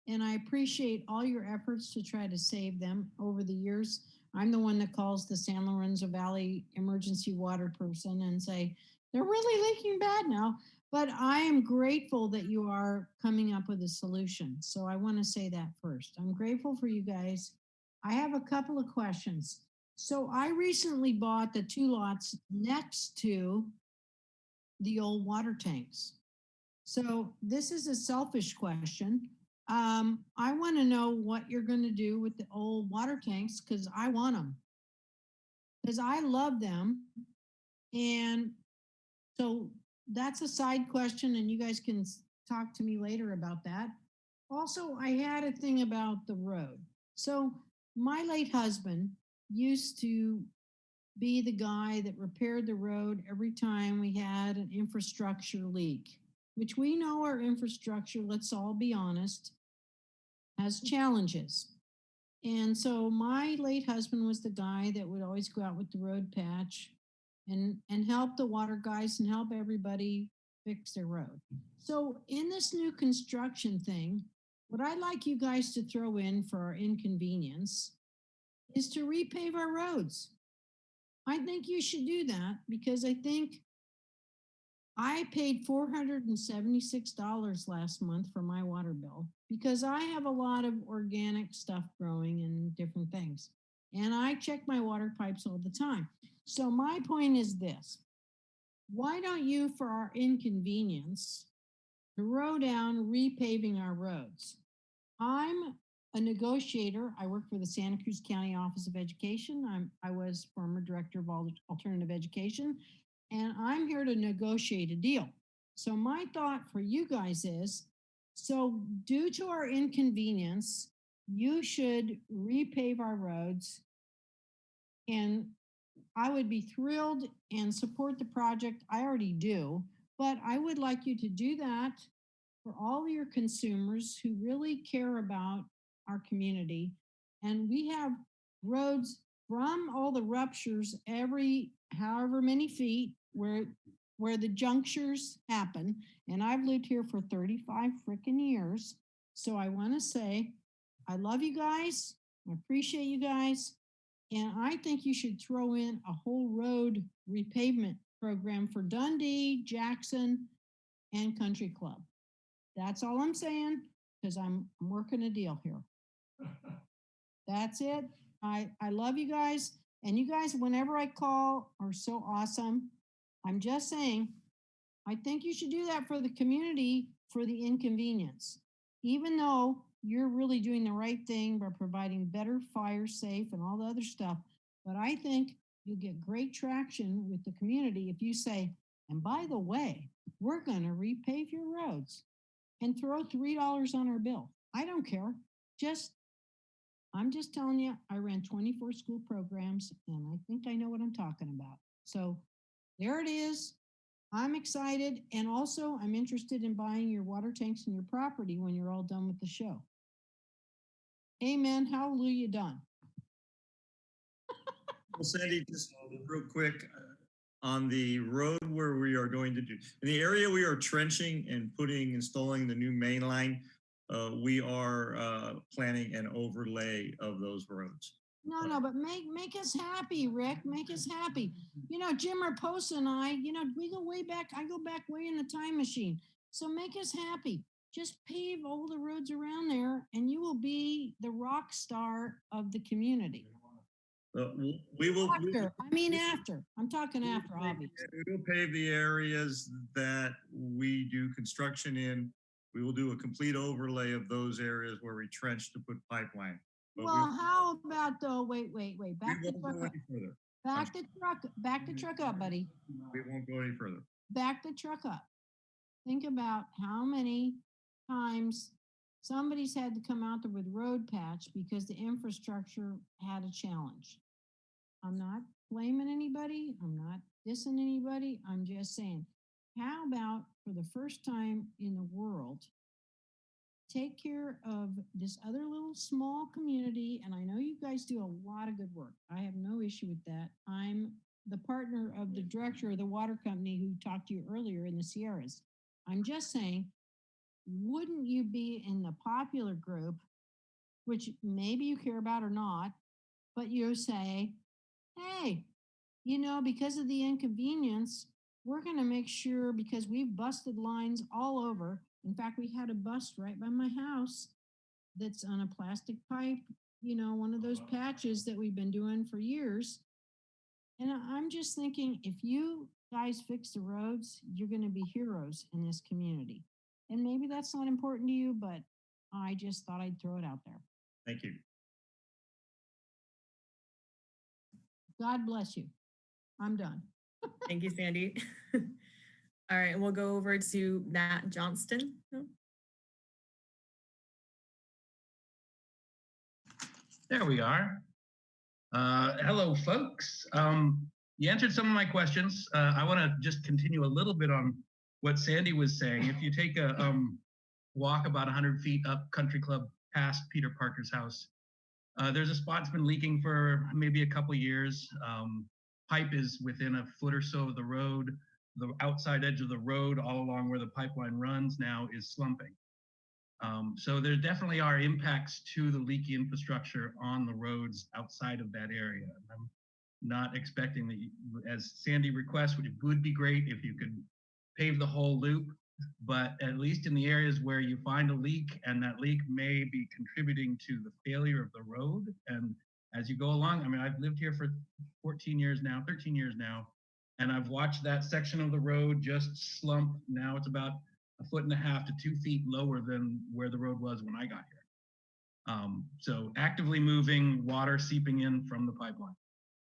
and I appreciate all your efforts to try to save them over the years. I'm the one that calls the San Lorenzo Valley emergency water person and say, they're really leaking bad now. But I am grateful that you are coming up with a solution. So I want to say that first. I'm grateful for you guys. I have a couple of questions. So I recently bought the two lots next to the old water tanks. So this is a selfish question. Um, I want to know what you're going to do with the old water tanks because I want them. Because I love them. And so that's a side question, and you guys can talk to me later about that. Also, I had a thing about the road. So my late husband used to be the guy that repaired the road every time we had an infrastructure leak, which we know our infrastructure, let's all be honest, has mm-hmm. challenges. And so my late husband was the guy that would always go out with the road patch and, and help the water guys and help everybody fix their road. So in this new construction thing, what I'd like you guys to throw in for our inconvenience is to repave our roads. I think you should do that because I think I paid four hundred and seventy-six dollars last month for my water bill because I have a lot of organic stuff growing and different things. And I check my water pipes all the time. So my point is this. Why don't you, for our inconvenience, throw down repaving our roads? I'm a negotiator. I work for the Santa Cruz County Office of Education. I'm, I was former director of alternative education, and I'm here to negotiate a deal. So my thought for you guys is, so due to our inconvenience, you should repave our roads. And I would be thrilled and support the project. I already do, but I would like you to do that for all your consumers who really care about our community. And we have roads from all the ruptures every however many feet where where the junctures happen. And I've lived here for 35 freaking years. So I want to say, I love you guys. I appreciate you guys. And I think you should throw in a whole road repavement program for Dundee, Jackson, and Country Club. That's all I'm saying, because I'm, I'm working a deal here. That's it. I, I love you guys. And you guys, whenever I call, are so awesome. I'm just saying, I think you should do that for the community for the inconvenience. Even though you're really doing the right thing by providing better fire safe and all the other stuff. But I think you'll get great traction with the community if you say, and by the way, we're gonna repave your roads and throw three dollars on our bill. I don't care. Just, I'm just telling you, I ran twenty-four school programs and I think I know what I'm talking about. So there it is. I'm excited and also I'm interested in buying your water tanks and your property when you're all done with the show. Amen. Hallelujah. Done. Well, Sandy, just real quick, on the road where we are going to do, in the area we are trenching and putting, installing the new main line, uh, we are, uh, planning an overlay of those roads. No, no, but make, make us happy, Rick. Make us happy. You know, Jim Raposa and I, you know, we go way back. I go back way in the time machine. So make us happy. Just pave all the roads around there and you will be the rock star of the community. Uh, we will. we After, I mean, after. I'm talking we after, obviously. We will pave the areas that we do construction in. We will do a complete overlay of those areas where we trench to put pipeline. But we- Well, how about though, wait, wait, wait, back the won't truck go up, any further. back the truck, back the truck up, buddy. We won't go any further. back the truck up. Think about how many times somebody's had to come out there with road patch because the infrastructure had a challenge. I'm not blaming anybody. I'm not dissing anybody. I'm just saying, how about for the first time in the world, take care of this other little small community? And I know you guys do a lot of good work. I have no issue with that. I'm the partner of the director of the water company who talked to you earlier in the Sierras. I'm just saying, wouldn't you be in the popular group, which maybe you care about or not, but you say, hey, you know, because of the inconvenience, we're going to make sure because we've busted lines all over. In fact, we had a bust right by my house that's on a plastic pipe, you know, one of those patches that we've been doing for years. And I'm just thinking, if you guys fix the roads, you're gonna be heroes in this community. And maybe that's not important to you, but I just thought I'd throw it out there. Thank you. God bless you. I'm done. Thank you, Sandy. All right, and we'll go over to Matt Johnston. There we are. Uh, hello, folks. Um, you answered some of my questions. Uh, I want to just continue a little bit on what Sandy was saying. If you take a um, walk about 100 feet up Country Club past Peter Parker's house, uh, there's a spot that's been leaking for maybe a couple years. Um, pipe is within a foot or so of the road. The outside edge of the road, all along where the pipeline runs now, is slumping. Um, so there definitely are impacts to the leaky infrastructure on the roads outside of that area. I'm not expecting that, you, as Sandy requests, which would be great if you could pave the whole loop, but at least in the areas where you find a leak and that leak may be contributing to the failure of the road. And as you go along, I mean, I've lived here for 14 years now, 13 years now, and I've watched that section of the road just slump. Now it's about a foot and a half to two feet lower than where the road was when I got here. Um, so actively moving water seeping in from the pipeline.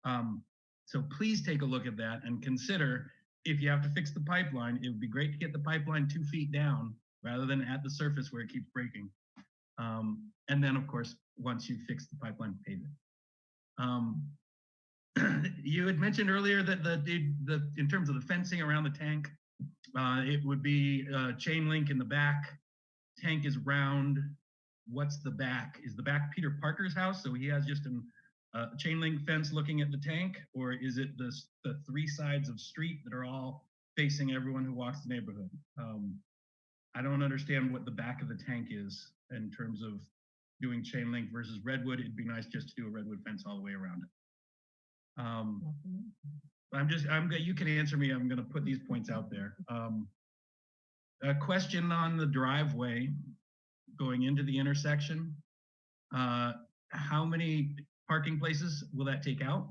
Um, so please take a look at that and consider if you have to fix the pipeline, it would be great to get the pipeline two feet down rather than at the surface where it keeps breaking. Um, and then of course, once you fix the pipeline, pave it. Um, you had mentioned earlier that the, the, the in terms of the fencing around the tank, uh, it would be uh, chain link in the back. Tank is round. What's the back? Is the back Peter Parker's house? So he has just an, uh, chain link fence looking at the tank, or is it the the three sides of street that are all facing everyone who walks the neighborhood? Um, I don't understand what the back of the tank is in terms of doing chain link versus redwood. It'd be nice just to do a redwood fence all the way around it. Um, I'm just, I'm, you can answer me. I'm gonna put these points out there. Um, a question on the driveway going into the intersection. Uh, how many parking places will that take out?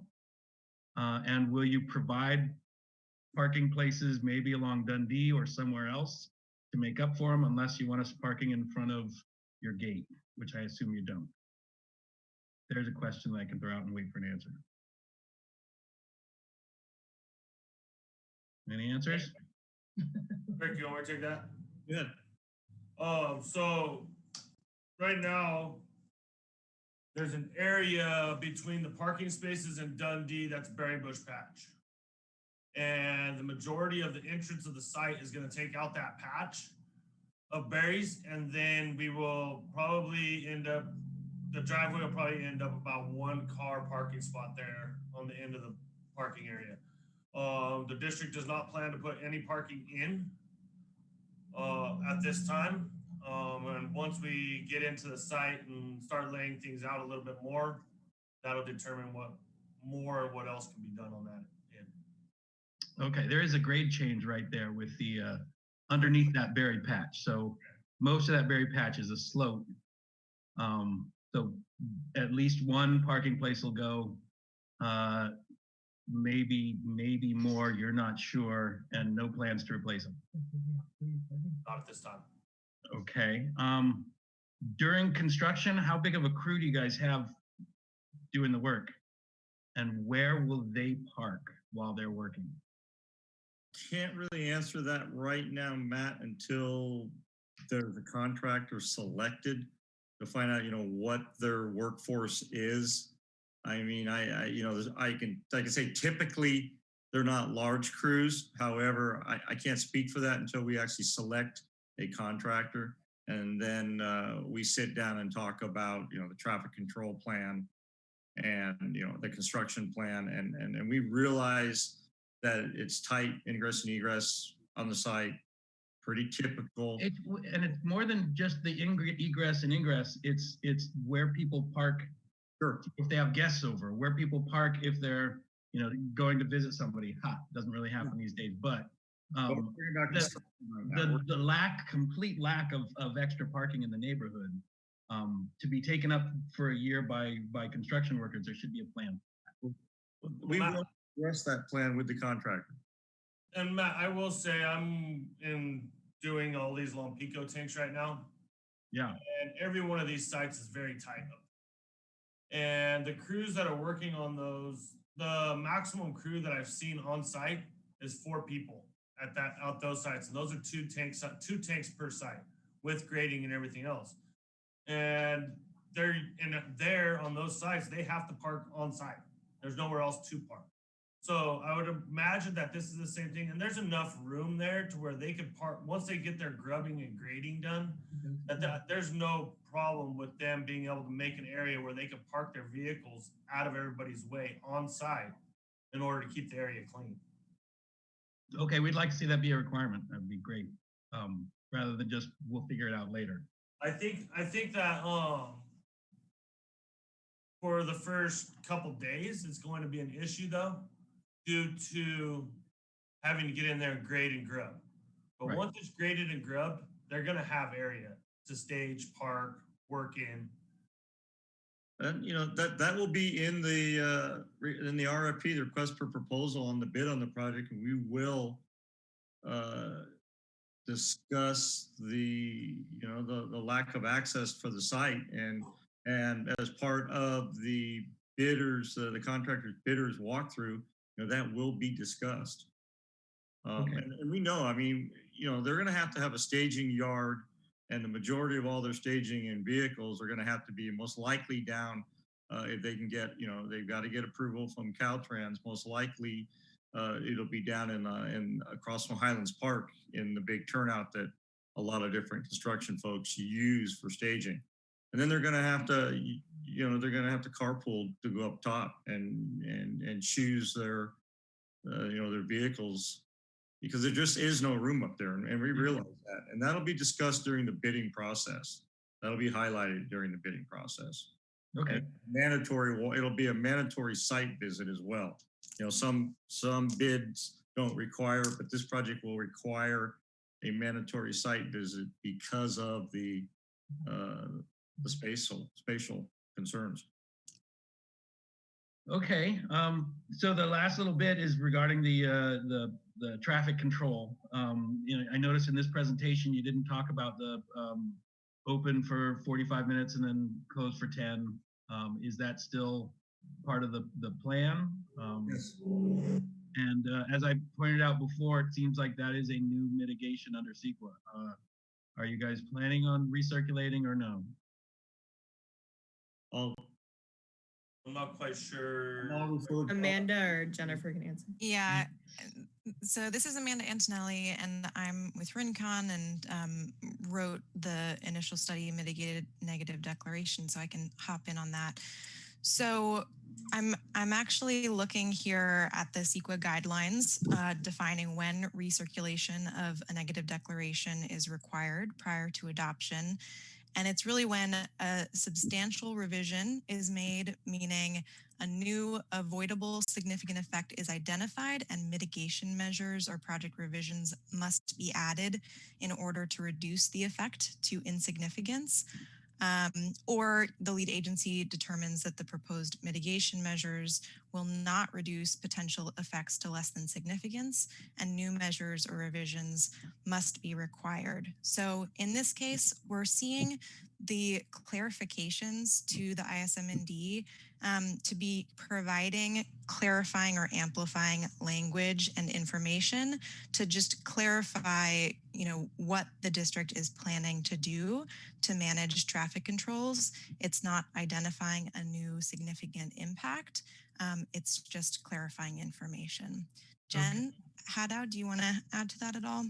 Uh, and will you provide parking places, maybe along Dundee or somewhere else to make up for them, unless you want us parking in front of your gate, which I assume you don't. There's a question that I can throw out and wait for an answer. Any answers? Rick, you want me to take that? Yeah. Um, so right now, there's an area between the parking spaces and Dundee that's berry bush patch. And the majority of the entrance of the site is gonna take out that patch of berries, and then we will probably end up, the driveway will probably end up about one car parking spot there on the end of the parking area. Um, the district does not plan to put any parking in uh, at this time. Um, and once we get into the site and start laying things out a little bit more, that'll determine what more, what else can be done on that end. Okay, there is a grade change right there with the, uh, underneath that berry patch. So most of that berry patch is a slope. Um, so at least one parking place will go. Uh, maybe, maybe more, you're not sure, and no plans to replace them. Not at this time. Okay, um, during construction, how big of a crew do you guys have doing the work? And where will they park while they're working? Can't really answer that right now, Matt, until there's a contractor selected to find out, you know, what their workforce is. I mean, I, I, you know, I can, I can say typically they're not large crews. However, I, I can't speak for that until we actually select a contractor. And then uh, we sit down and talk about, you know, the traffic control plan and, you know, the construction plan. And, and, and we realize that it's tight ingress and egress on the site, pretty typical. It's, w- and it's more than just the ingre- egress and ingress, it's, it's where people park Sure. if they have guests over, where people park if they're, you know, going to visit somebody. Ha, doesn't really happen these days, but um, about the- construction right the, the lack, complete lack of, of extra parking in the neighborhood, um, to be taken up for a year by, by construction workers, there should be a plan. We will address that plan with the contractor. And Matt, I will say I'm in doing all these Lompico tanks right now. Yeah, And every one of these sites is very tight up. And the crews that are working on those, the maximum crew that I've seen on site is four people at that, out those sites. And those are two tanks, two tanks per site with grading and everything else. And they're, and there on those sites, they have to park on site. There's nowhere else to park. So I would imagine that this is the same thing, and there's enough room there to where they could park, once they get their grubbing and grading done, mm-hmm. that, that there's no problem with them being able to make an area where they could park their vehicles out of everybody's way on site in order to keep the area clean. Okay, we'd like to see that be a requirement, that'd be great, um, rather than just, we'll figure it out later. I think, I think that, um, for the first couple days, it's going to be an issue though, due to having to get in there and grade and grub. But Right. once it's graded and grubbed, they're gonna have area to stage, park, work in. And, you know, that, that will be in the, uh, in the RFP, the request for proposal on the bid on the project, and we will uh, discuss the, you know, the, the lack of access for the site and, and as part of the bidders, uh, the contractor's bidders walkthrough, you know, that will be discussed. Um, Okay. and, and we know, I mean, you know, they're gonna have to have a staging yard and the majority of all their staging and vehicles are gonna have to be most likely down, uh, if they can get, you know, they've got to get approval from Caltrans, most likely, uh, it'll be down in, uh, in, across from Highlands Park in the big turnout that a lot of different construction folks use for staging. And then they're gonna have to, you know, they're gonna have to carpool to go up top and, and, and choose their, uh, you know, their vehicles because there just is no room up there, and and we realize that. And that'll be discussed during the bidding process. That'll be highlighted during the bidding process. Okay, And Mandatory, well, it'll be a mandatory site visit as well. You know, some, some bids don't require, but this project will require a mandatory site visit because of the, uh, the spatial, spatial concerns. okay, um, so the last little bit is regarding the, uh, the, the traffic control. Um, you know, I noticed in this presentation, you didn't talk about the, um, open for 45 minutes and then close for 10. Um, is that still part of the, the plan? Um, Yes. and uh, as I pointed out before, it seems like that is a new mitigation under CEQA. Uh, are you guys planning on recirculating or no? I'll, I'm not quite sure. Amanda or Jennifer can answer. Yeah. So this is Amanda Antonelli, and I'm with Rincon and um, wrote the initial study mitigated negative declaration, so I can hop in on that. So I'm I'm actually looking here at the CEQA guidelines uh, defining when recirculation of a negative declaration is required prior to adoption. And it's really when a substantial revision is made, meaning a new avoidable significant effect is identified and mitigation measures or project revisions must be added in order to reduce the effect to insignificance. Um, or the lead agency determines that the proposed mitigation measures will not reduce potential effects to less than significance and new measures or revisions must be required. So in this case, we're seeing the clarifications to the ISMND um, to be providing clarifying or amplifying language and information to just clarify, you know, what the district is planning to do to manage traffic controls. It's not identifying a new significant impact. Um, it's just clarifying information. Jen Haddow, do you want to add to that at all?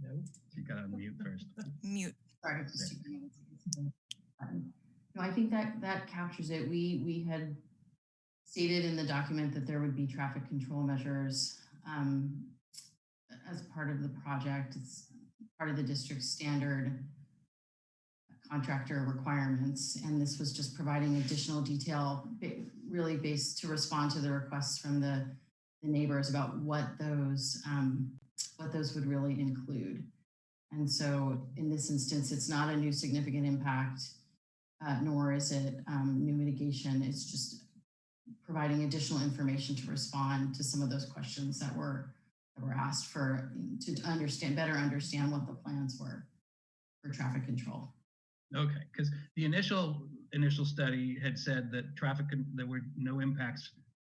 No. You got to unmute first. Mute. Sorry, Button. No, I think that that captures it. We we had stated in the document that there would be traffic control measures um, as part of the project. It's part of the district's standard contractor requirements, and this was just providing additional detail, really based to respond to the requests from the the neighbors about what those um, what those would really include. And so in this instance, it's not a new significant impact, uh, nor is it um, new mitigation. It's just providing additional information to respond to some of those questions that were that were asked for to understand better understand what the plans were for traffic control. Okay, because the initial initial study had said that traffic there were no impacts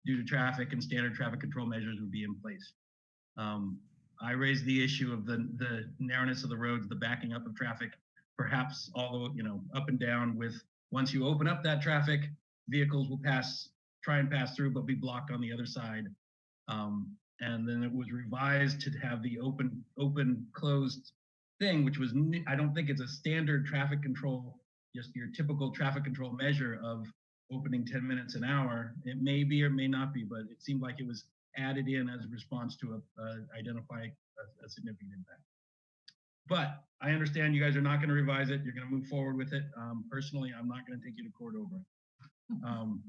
due to traffic and standard traffic control measures would be in place. Um, I raised the issue of the the narrowness of the roads, the backing up of traffic, perhaps all the you know up and down. With once you open up that traffic, vehicles will pass, try and pass through, but be blocked on the other side. Um, and then it was revised to have the open open closed thing, which was I don't think it's a standard traffic control, just your typical traffic control measure of opening 10 minutes an hour. It may be or may not be, but it seemed like it was added in as a response to a, uh, identify a, a significant impact. But I understand you guys are not going to revise it. You're going to move forward with it. Um, personally, I'm not going to take you to court over it. Um,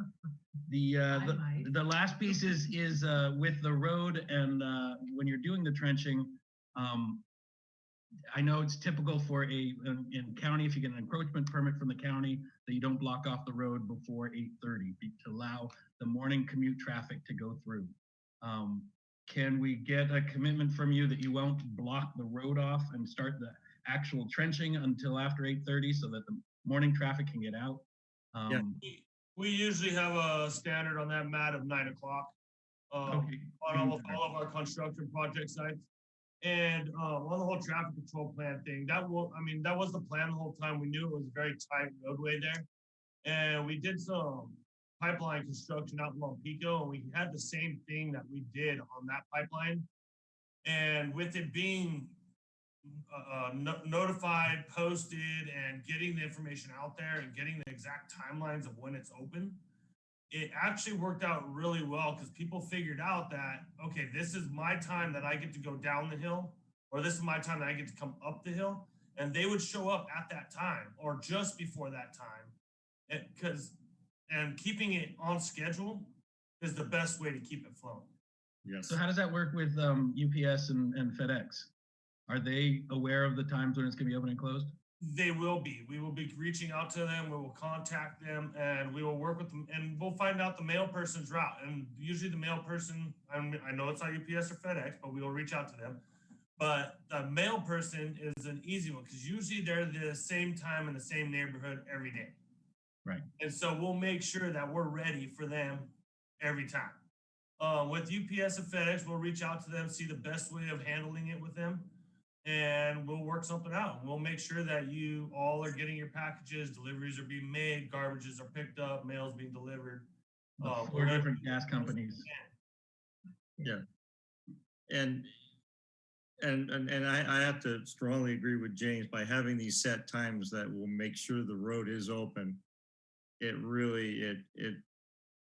the, uh, the the last piece is is uh, with the road and uh, when you're doing the trenching. Um, I know it's typical for a in, in county if you get an encroachment permit from the county that you don't block off the road before 8:30 to allow the morning commute traffic to go through. Um, can we get a commitment from you that you won't block the road off and start the actual trenching until after 8:30 so that the morning traffic can get out? Um, We- We usually have a standard on that Matt of nine o'clock. Um, Okay. on almost all of our construction project sites. And, uh, on the whole traffic control plan thing, that will, I mean, that was the plan the whole time. We knew it was a very tight roadway there. And we did some pipeline construction out in Pico, and we had the same thing that we did on that pipeline. And with it being uh, no- notified, posted, and getting the information out there and getting the exact timelines of when it's open, it actually worked out really well because people figured out that, okay, this is my time that I get to go down the hill, or this is my time that I get to come up the hill. And they would show up at that time or just before that time. Because, and keeping it on schedule is the best way to keep it flowing. Yes. So how does that work with um, UPS and, and FedEx? Are they aware of the times when it's gonna be open and closed? They will be. We will be reaching out to them. We will contact them and we will work with them and we'll find out the mail person's route. And usually the mail person, I mean, I know it's not UPS or FedEx, but we will reach out to them. But the mail person is an easy one because usually they're the same time in the same neighborhood every day. Right. And so we'll make sure that we're ready for them every time. Uh, with UPS and FedEx, we'll reach out to them, see the best way of handling it with them, and we'll work something out. We'll make sure that you all are getting your packages, deliveries are being made, garbages are picked up, mail's being delivered. Uh, Four different gas companies. Yeah. And, and, and, and I, I have to strongly agree with James by having these set times that will make sure the road is open. It really, it, it,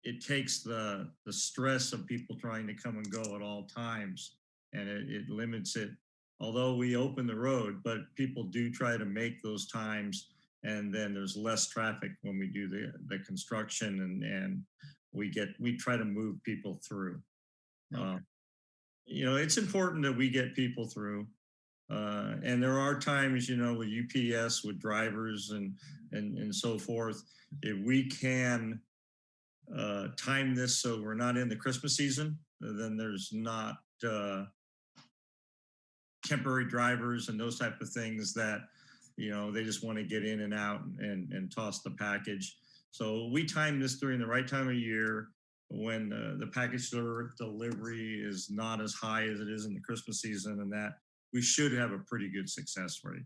it takes the, the stress of people trying to come and go at all times. And it, it limits it, although we open the road, but people do try to make those times. And then there's less traffic when we do the, the construction and, and we get, we try to move people through. Uh, you know, it's important that we get people through. Uh, and there are times, you know, with UPS, with drivers and, and, and so forth, if we can uh, time this so we're not in the Christmas season, then there's not uh, temporary drivers and those type of things that, you know, they just want to get in and out and, and toss the package. So we time this during the right time of year when uh, the package delivery is not as high as it is in the Christmas season and that we should have a pretty good success rate.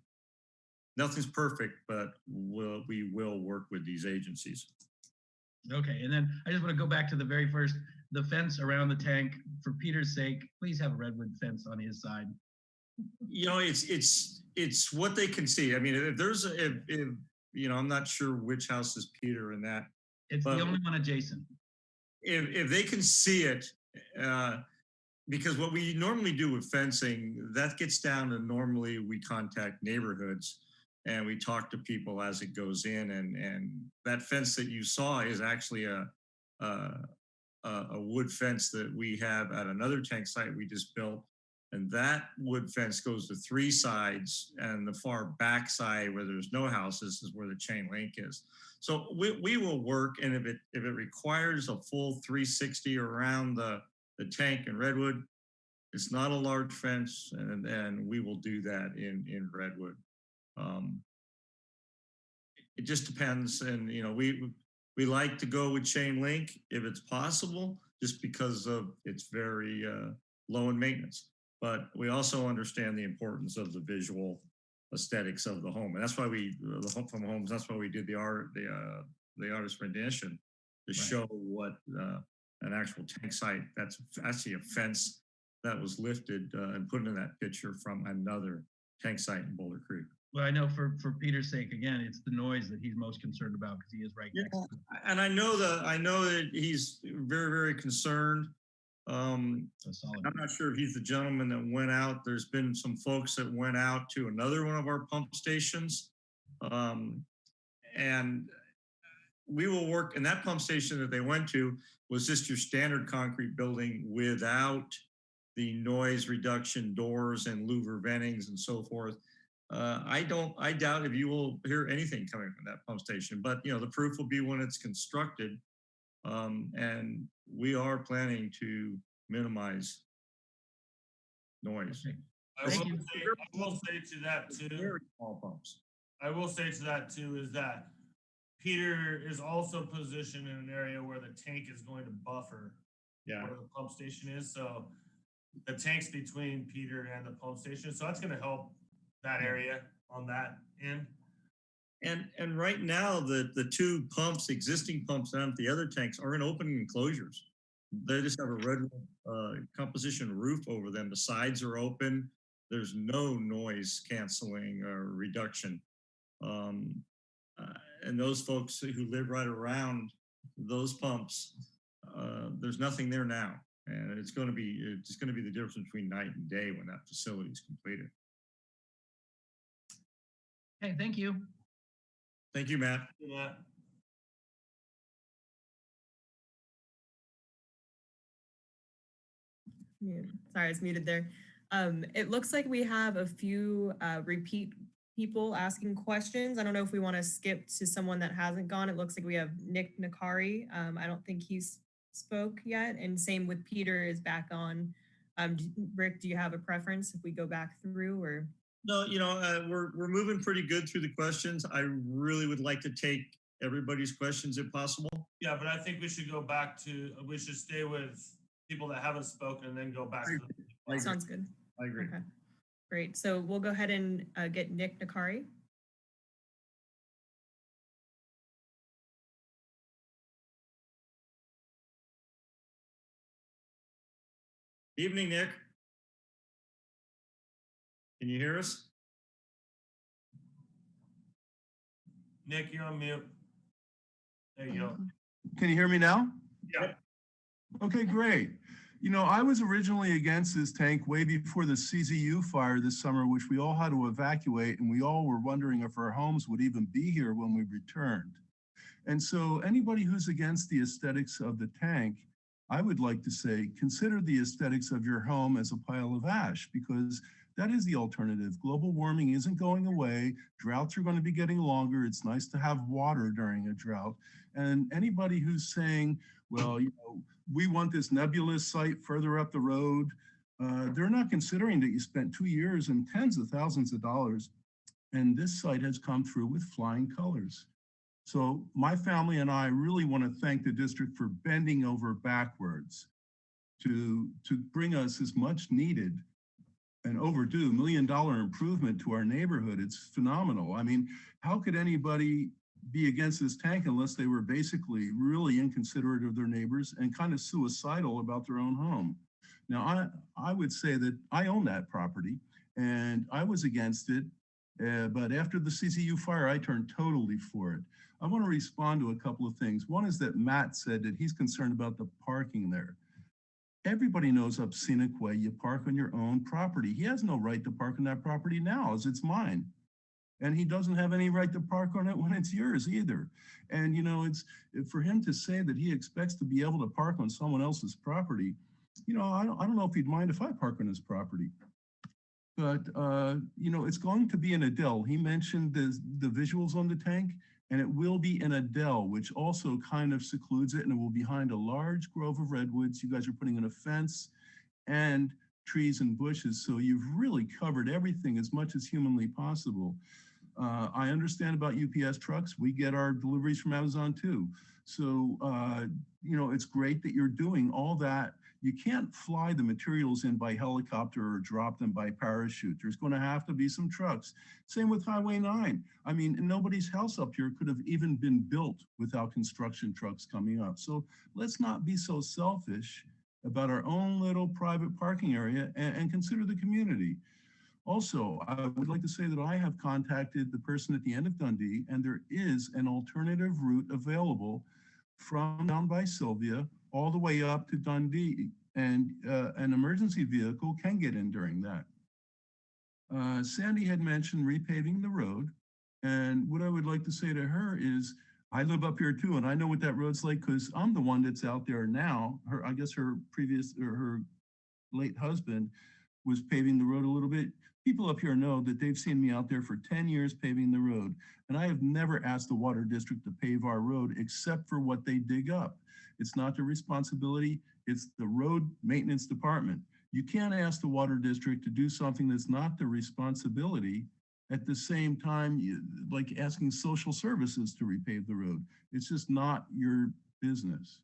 Nothing's perfect, but we'll, we will work with these agencies. Okay, and then I just want to go back to the very first, the fence around the tank, for Peter's sake, please have a redwood fence on his side. You know, it's, it's, it's what they can see. I mean, if there's, a- if, if, you know, I'm not sure which house is Peter in that. It's the only one adjacent. if if they can see it, uh, because what we normally do with fencing, that gets down to normally we contact neighborhoods and we talk to people as it goes in. And and that fence that you saw is actually a a, a a wood fence that we have at another tank site we just built. And that wood fence goes to three sides and the far back side where there's no houses is where the chain link is. So we, we will work and if it if it requires a full 360 around the the tank in redwood. It's not a large fence and and we will do that in in redwood. Um it just depends and you know we we like to go with chain link if it's possible just because of it's very uh low in maintenance. But we also understand the importance of the visual aesthetics of the home and that's why we the home from homes that's why we did the art the uh the artist rendition to Right. show what uh an actual tank site that's actually a fence that was lifted uh, and put in that picture from another tank site in Boulder Creek. Well, I know for, for Peter's sake, again, it's the noise that he's most concerned about because he is right next to it. And I know that I know that he's very, very concerned. Um. I'm not sure if he's the gentleman that went out. There's been some folks that went out to another one of our pump stations. Um, and we will work, and that pump station that they went to was just your standard concrete building without the noise reduction doors and louver ventings and so forth. Uh, I don't, I doubt if you will hear anything coming from that pump station, but you know, the proof will be when it's constructed. Um, and we are planning to minimize noise. Okay. I will, say, I will say to that too. Very small pumps. I will say to that too is that Peter is also positioned in an area where the tank is going to buffer Yeah. where the pump station is. So the tank's between Peter and the pump station. So that's going to help that area on that end. And, and right now, the, the two pumps, existing pumps down at the other tanks are in open enclosures. They just have a red uh, composition roof over them. The sides are open. There's no noise canceling or reduction. Um, uh, and those folks who live right around those pumps, uh, there's nothing there now. And it's going to be, it's going to be the difference between night and day when that facility is completed. Okay, thank you. Thank you, Matt. Yeah. Mute. Sorry, I was muted there. Um, it looks like we have a few uh, repeat people asking questions. I don't know if we want to skip to someone that hasn't gone. It looks like we have Nick Nakari. Um, I don't think he's spoke yet. And same with Peter is back on. Um, d- Rick, do you have a preference if we go back through or? No, you know, uh, we're, we're moving pretty good through the questions. I really would like to take everybody's questions if possible. Yeah, but I think we should go back to, we should stay with people that haven't spoken and then go back. to I agree. Sounds good. I agree. Okay, great. So we'll go ahead and uh, get Nick Nakari. Evening, Nick. Can you hear us? Nick, you're on mute. There you go. Can you hear me now? Yeah. Okay, great. You know, I was originally against this tank way before the CZU fire this summer, which we all had to evacuate, and we all were wondering if our homes would even be here when we returned. And so anybody who's against the aesthetics of the tank, I would like to say, consider the aesthetics of your home as a pile of ash, because that is the alternative. Global warming isn't going away. Droughts are going to be getting longer. It's nice to have water during a drought. And anybody who's saying, well, you know, we want this nebulous site further up the road, uh, they're not considering that you spent two years and tens of thousands of dollars. And this site has come through with flying colors. So my family and I really want to thank the district for bending over backwards to, to bring us this much needed and overdue million dollar improvement to our neighborhood. It's phenomenal. I mean, how could anybody be against this tank unless they were basically really inconsiderate of their neighbors and kind of suicidal about their own home? Now, I, I would say that I own that property and I was against it. Uh, but after the CZU fire, I turned totally for it. I want to respond to a couple of things. One is that Matt said that he's concerned about the parking there. Everybody knows up Scenic Way, you park on your own property. He has no right to park on that property now as it's mine. And he doesn't have any right to park on it when it's yours either. And you know, it's for him to say that he expects to be able to park on someone else's property. You know, I don't, I don't know if he'd mind if I park on his property. But uh, you know, it's going to be in a dell. He mentioned the the visuals on the tank, and it will be in a dell, which also kind of secludes it, and it will be behind a large grove of redwoods. You guys are putting in a fence and trees and bushes, so you've really covered everything as much as humanly possible. Uh, I understand about UPS trucks. We get our deliveries from Amazon too. So, uh, you know, it's great that you're doing all that. You can't fly the materials in by helicopter or drop them by parachute. There's going to have to be some trucks. Same with Highway 9. I mean, nobody's house up here could have even been built without construction trucks coming up. So let's not be so selfish about our own little private parking area and, and consider the community. Also, I would like to say that I have contacted the person at the end of Dundee, and there is an alternative route available from down by Sylvia all the way up to Dundee, and uh, an emergency vehicle can get in during that. Uh, Sandy had mentioned repaving the road, and what I would like to say to her is, I live up here too, and I know what that road's like because I'm the one that's out there now. Her, I guess her previous or her late husband was paving the road a little bit. People up here know that they've seen me out there for 10 years paving the road. And I have never asked the water district to pave our road except for what they dig up. It's not their responsibility, it's the road maintenance department. You can't ask the water district to do something that's not their responsibility at the same time, you, like asking social services to repave the road. It's just not your business.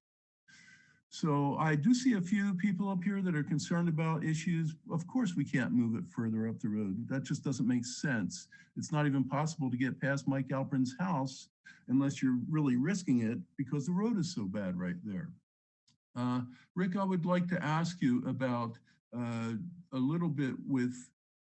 So I do see a few people up here that are concerned about issues. Of course, we can't move it further up the road. That just doesn't make sense. It's not even possible to get past Mike Alperin's house unless you're really risking it because the road is so bad right there. Uh, Rick, I would like to ask you about uh, a little bit with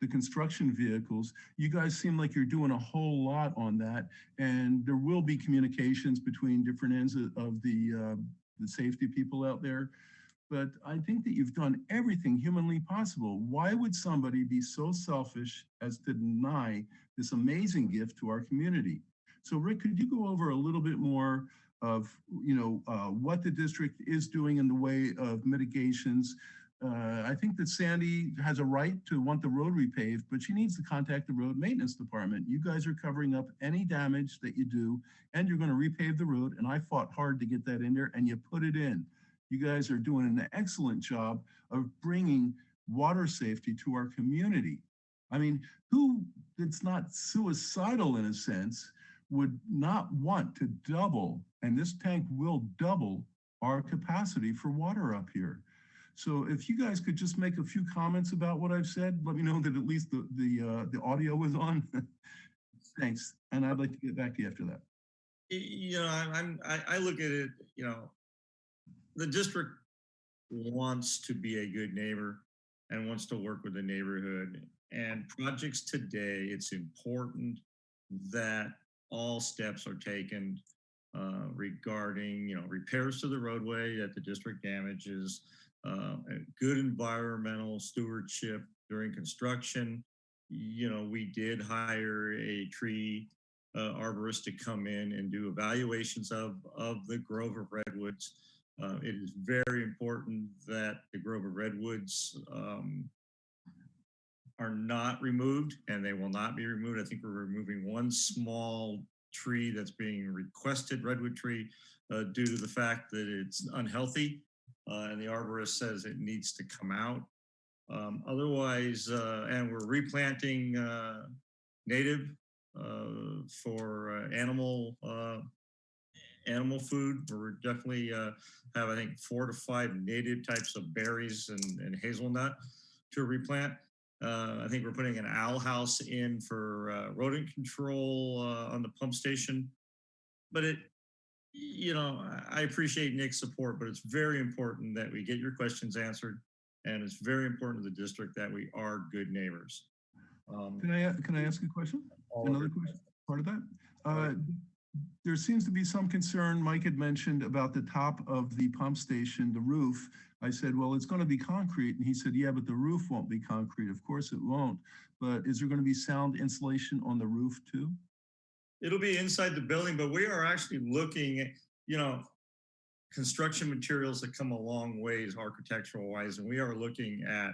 the construction vehicles. You guys seem like you're doing a whole lot on that, and there will be communications between different ends of, the uh, the safety people out there. But I think that you've done everything humanly possible. Why would somebody be so selfish as to deny this amazing gift to our community? So Rick, could you go over a little bit more of you know uh, what the district is doing in the way of mitigations, uh, I think that Sandy has a right to want the road repaved, but she needs to contact the road maintenance department. You guys are covering up any damage that you do, and you're gonna repave the road, and I fought hard to get that in there, and you put it in. You guys are doing an excellent job of bringing water safety to our community. I mean, who that's not suicidal in a sense would not want to double, and this tank will double our capacity for water up here. So if you guys could just make a few comments about what I've said, let me know that at least the the uh, the audio was on. Thanks, and I'd like to get back to you after that. You know, I'm, I, I look at it, you know, the district wants to be a good neighbor and wants to work with the neighborhood. And projects today, it's important that all steps are taken uh, regarding, you know, repairs to the roadway that the district damages, uh, good environmental stewardship during construction. You know, we did hire a tree uh, arborist to come in and do evaluations of, of the grove of redwoods. Uh, it is very important that the grove of redwoods um, are not removed and they will not be removed. I think we're removing one small tree that's being requested, redwood tree, uh, due to the fact that it's unhealthy. Uh, and the arborist says it needs to come out. Um, otherwise, uh, and we're replanting uh, native uh, for uh, animal uh, animal food. We're definitely have I think four to five native types of berries and, and hazelnut to replant. I think we're putting an owl house in for rodent control on the pump station. But it, you know, I appreciate Nick's support, but it's very important that we get your questions answered. And it's very important to the district that we are good neighbors. Um, Can I, can I ask a question? Another question, part of that? Uh, There seems to be some concern, Mike had mentioned about the top of the pump station, the roof. I said, well, it's going to be concrete. And he said, yeah, but the roof won't be concrete. Of course it won't. But is there going to be sound insulation on the roof too? It'll be inside the building, but we are actually looking at, you know, construction materials that come a long ways architectural wise, and we are looking at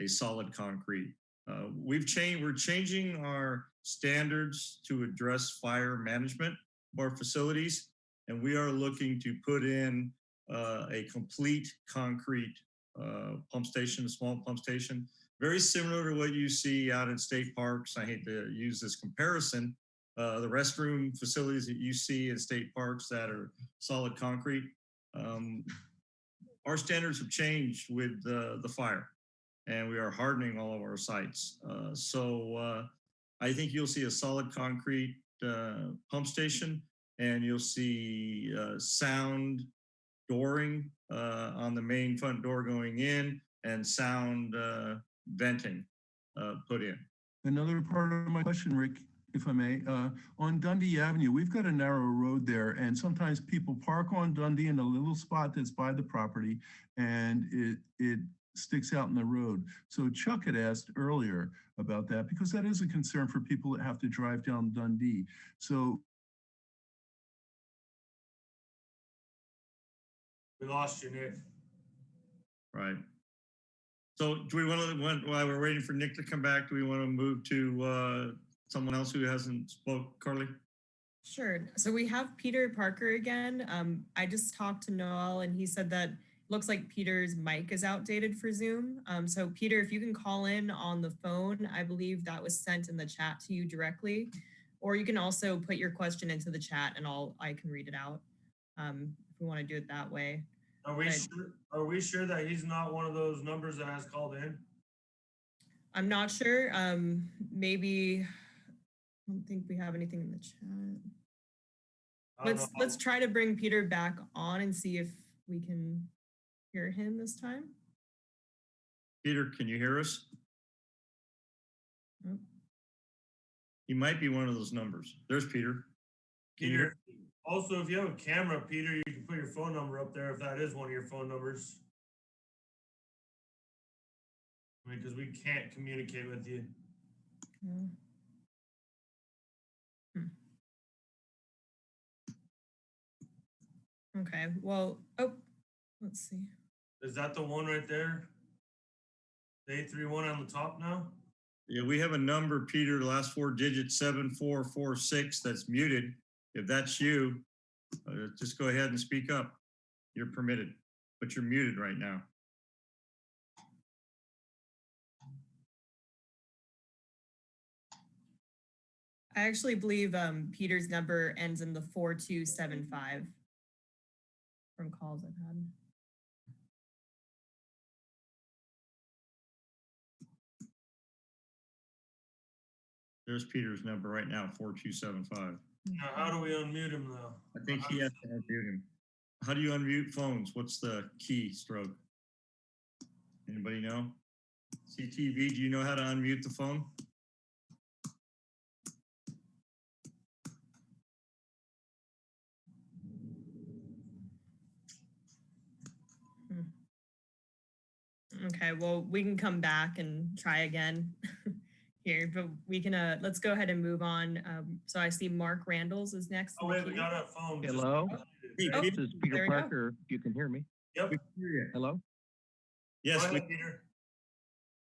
a solid concrete. Uh, we've changed, we're changing our standards to address fire management of our facilities. And we are looking to put in uh, a complete concrete uh, pump station, a small pump station, very similar to what you see out in state parks. I hate to use this comparison, uh, the restroom facilities that you see in state parks that are solid concrete. Um, our standards have changed with uh, the fire and we are hardening all of our sites. Uh, so uh, I think you'll see a solid concrete uh, pump station and you'll see sound dooring on the main front door going in and sound venting put in. Another part of my question, Rick, if I may, uh, on Dundee Avenue, we've got a narrow road there and sometimes people park on Dundee in a little spot that's by the property and it, it sticks out in the road. So Chuck had asked earlier about that because that is a concern for people that have to drive down Dundee. So We lost you, Nick. Right. So do we want to, while we're waiting for Nick to come back, do we want to move to uh, someone else who hasn't spoke, Carly? Sure. So we have Peter Parker again. Um, I just talked to Noel and he said that looks like Peter's mic is outdated for Zoom. Um, so Peter, if you can call in on the phone, I believe that was sent in the chat to you directly, or you can also put your question into the chat and I'll, I can read it out. Um, if we want to do it that way. Are we Right. sure, are we sure that he's not one of those numbers that has called in? I'm not sure. Um, maybe, I don't think we have anything in the chat. Let's know. let's try to bring Peter back on and see if we can hear him this time. Peter, can you hear us? Nope. He might be one of those numbers. There's Peter. Can you hear? Peter, also, if you have a camera, Peter, you can put your phone number up there if that is one of your phone numbers. I mean, because we can't communicate with you. Yeah. Okay, well, oh, let's see. Is that the one right there? Eight three one on the top now? Yeah, we have a number, Peter, the last four digits, seven, four, four, six, that's muted. If that's you, uh, just go ahead and speak up. You're permitted, but you're muted right now. I actually believe um, Peter's number ends in the 4275 from calls I've had. There's Peter's number right now, four, two, seven, five. Now, how do we unmute him though? I think he has to unmute him. How do you unmute phones? What's the key stroke? Anybody know? CTV, do you know how to unmute the phone? Okay, well, we can come back and try again here, but we can, uh, let's go ahead and move on. Um, so I see Mark Randalls is next. Oh, wait, we got a phone. Hello? Hey, Oh, This is Peter we go. Parker. You can hear me? Yep. Hello? Yes, Go we- Peter.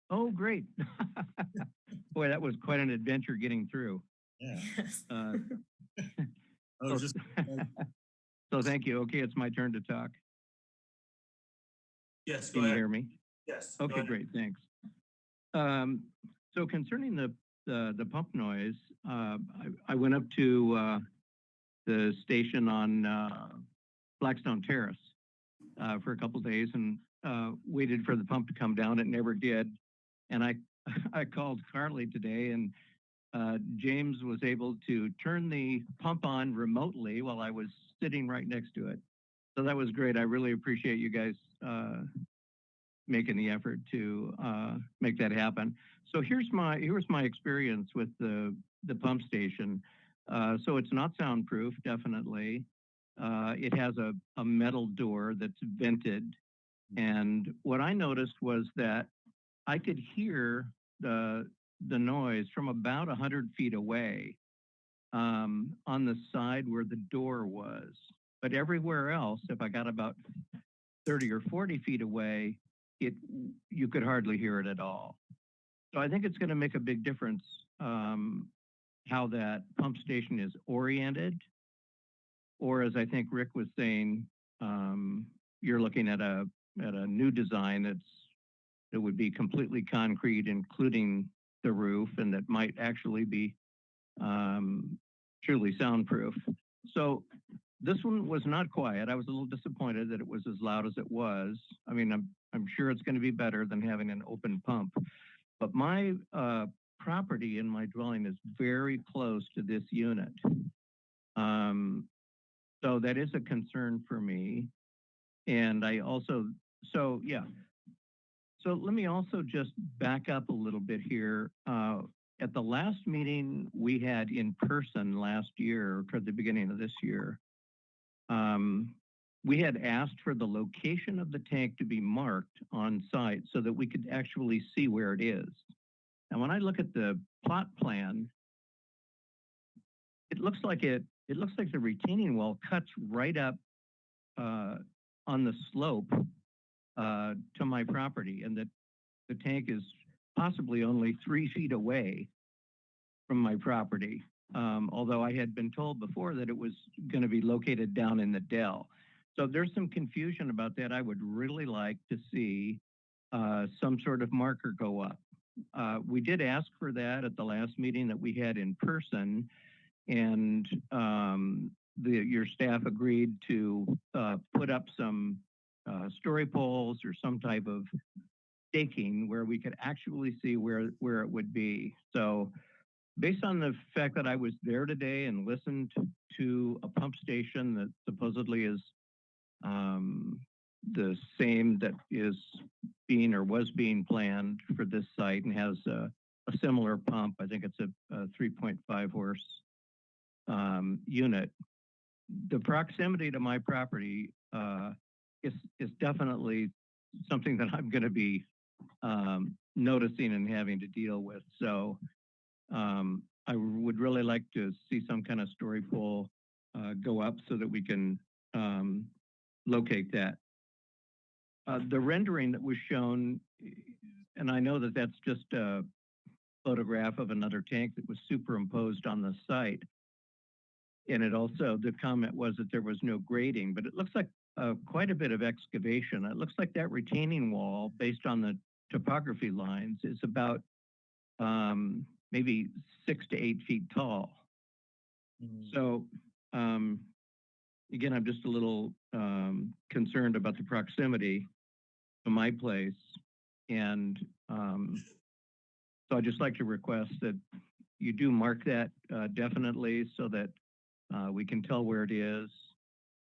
Oh, great. Boy, that was quite an adventure getting through. yeah. Uh, I just, So thank you. Okay, it's my turn to talk. Yes, go Can you hear me? Yes. Okay, great, thanks. Um, so concerning the, the, the pump noise, uh, I, I went up to, uh, the station on, uh, Blackstone Terrace, uh, for a couple days and, uh, waited for the pump to come down. It never did. And I, I called Carly today and, uh, James was able to turn the pump on remotely while I was sitting right next to it. So that was great. I really appreciate you guys, uh, making the effort to uh, make that happen. So here's my here's my experience with the the pump station. Uh, so it's not soundproof, definitely. Uh, it has a, a metal door that's vented, and what I noticed was that I could hear the the noise from about a hundred feet away um, on the side where the door was. But everywhere else, if I got about 30 or 40 feet away, it you could hardly hear it at all. So I think it's going to make a big difference um, how that pump station is oriented, or as I think Rick was saying, um, you're looking at a at a new design that's that would be completely concrete, including the roof, and that might actually be um, truly soundproof. So this one was not quiet. I was a little disappointed that it was as loud as it was. I mean, I'm I'm sure it's going to be better than having an open pump. But my uh, property in my dwelling is very close to this unit. Um, so that is a concern for me. And I also, so yeah. So let me also just back up a little bit here. Uh, at the last meeting we had in person last year, toward the beginning of this year, um, we had asked for the location of the tank to be marked on site so that we could actually see where it is. And when I look at the plot plan, it looks like it, it looks like the retaining wall cuts right up uh, on the slope uh, to my property and that the tank is possibly only three feet away from my property. Um, although I had been told before that it was going to be located down in the dell. So there's some confusion about that. I would really like to see uh, some sort of marker go up. Uh, we did ask for that at the last meeting that we had in person, and um, the, your staff agreed to uh, put up some uh, story poles or some type of staking where we could actually see where where it would be. So based on the fact that I was there today and listened to a pump station that supposedly is um, the same that is being or was being planned for this site and has a, a similar pump. I think it's a, a 3.5 horse um, unit. The proximity to my property uh, is is definitely something that I'm going to be um, noticing and having to deal with. So um, I would really like to see some kind of story pole uh, go up so that we can um, locate that. Uh, the rendering that was shown, and I know that that's just a photograph of another tank that was superimposed on the site. And it also, the comment was that there was no grading, but it looks like uh, quite a bit of excavation. It looks like that retaining wall, based on the topography lines, is about um, maybe six to eight feet tall. So, um, again, I'm just a little um, concerned about the proximity to my place. And um, so I'd just like to request that you do mark that uh, definitely so that uh, we can tell where it is.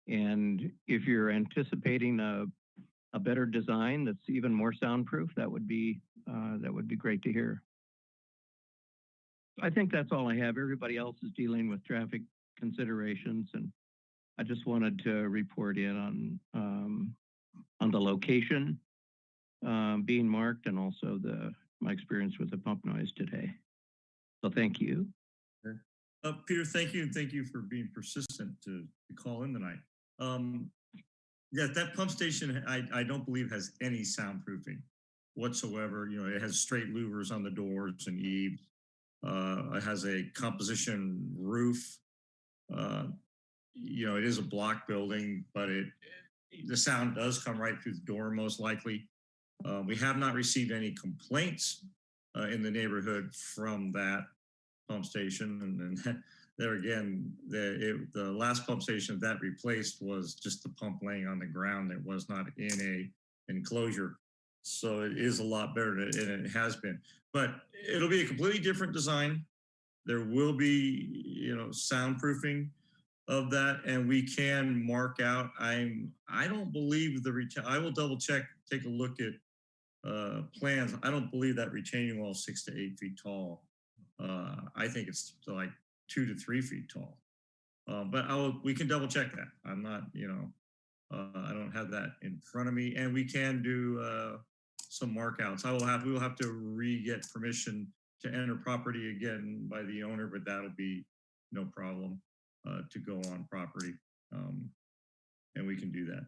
And if you're anticipating a, a better design that's even more soundproof, that would be uh, that would be great to hear. I think that's all I have. Everybody else is dealing with traffic considerations, and I just wanted to report in on um, on the location um, being marked and also the my experience with the pump noise today. So thank you. Uh, Peter, thank you, and thank you for being persistent to, to call in tonight. Um, yeah, that pump station, I, I don't believe has any soundproofing whatsoever. You know, it has straight louvers on the doors and eaves. Uh, it has a composition roof. Uh, you know, it is a block building, but it the sound does come right through the door most likely. Uh, we have not received any complaints uh, in the neighborhood from that pump station. And then there again, the, it, the last pump station that replaced was just the pump laying on the ground. It was not in a enclosure. So it is a lot better than it has been, but it'll be a completely different design. There will be, you know, soundproofing of that and we can mark out i'm i don't believe the retain i will double check take a look at uh plans. I don't believe that retaining wall six to eight feet tall. Uh i think it's like two to three feet tall. Uh, but i will we can double check that. I'm not you know uh, i don't have that in front of me. And we can do uh some markouts i will have we will have to re-get permission to enter property again by the owner but that'll be no problem uh, to go on property. Um, and we can do that.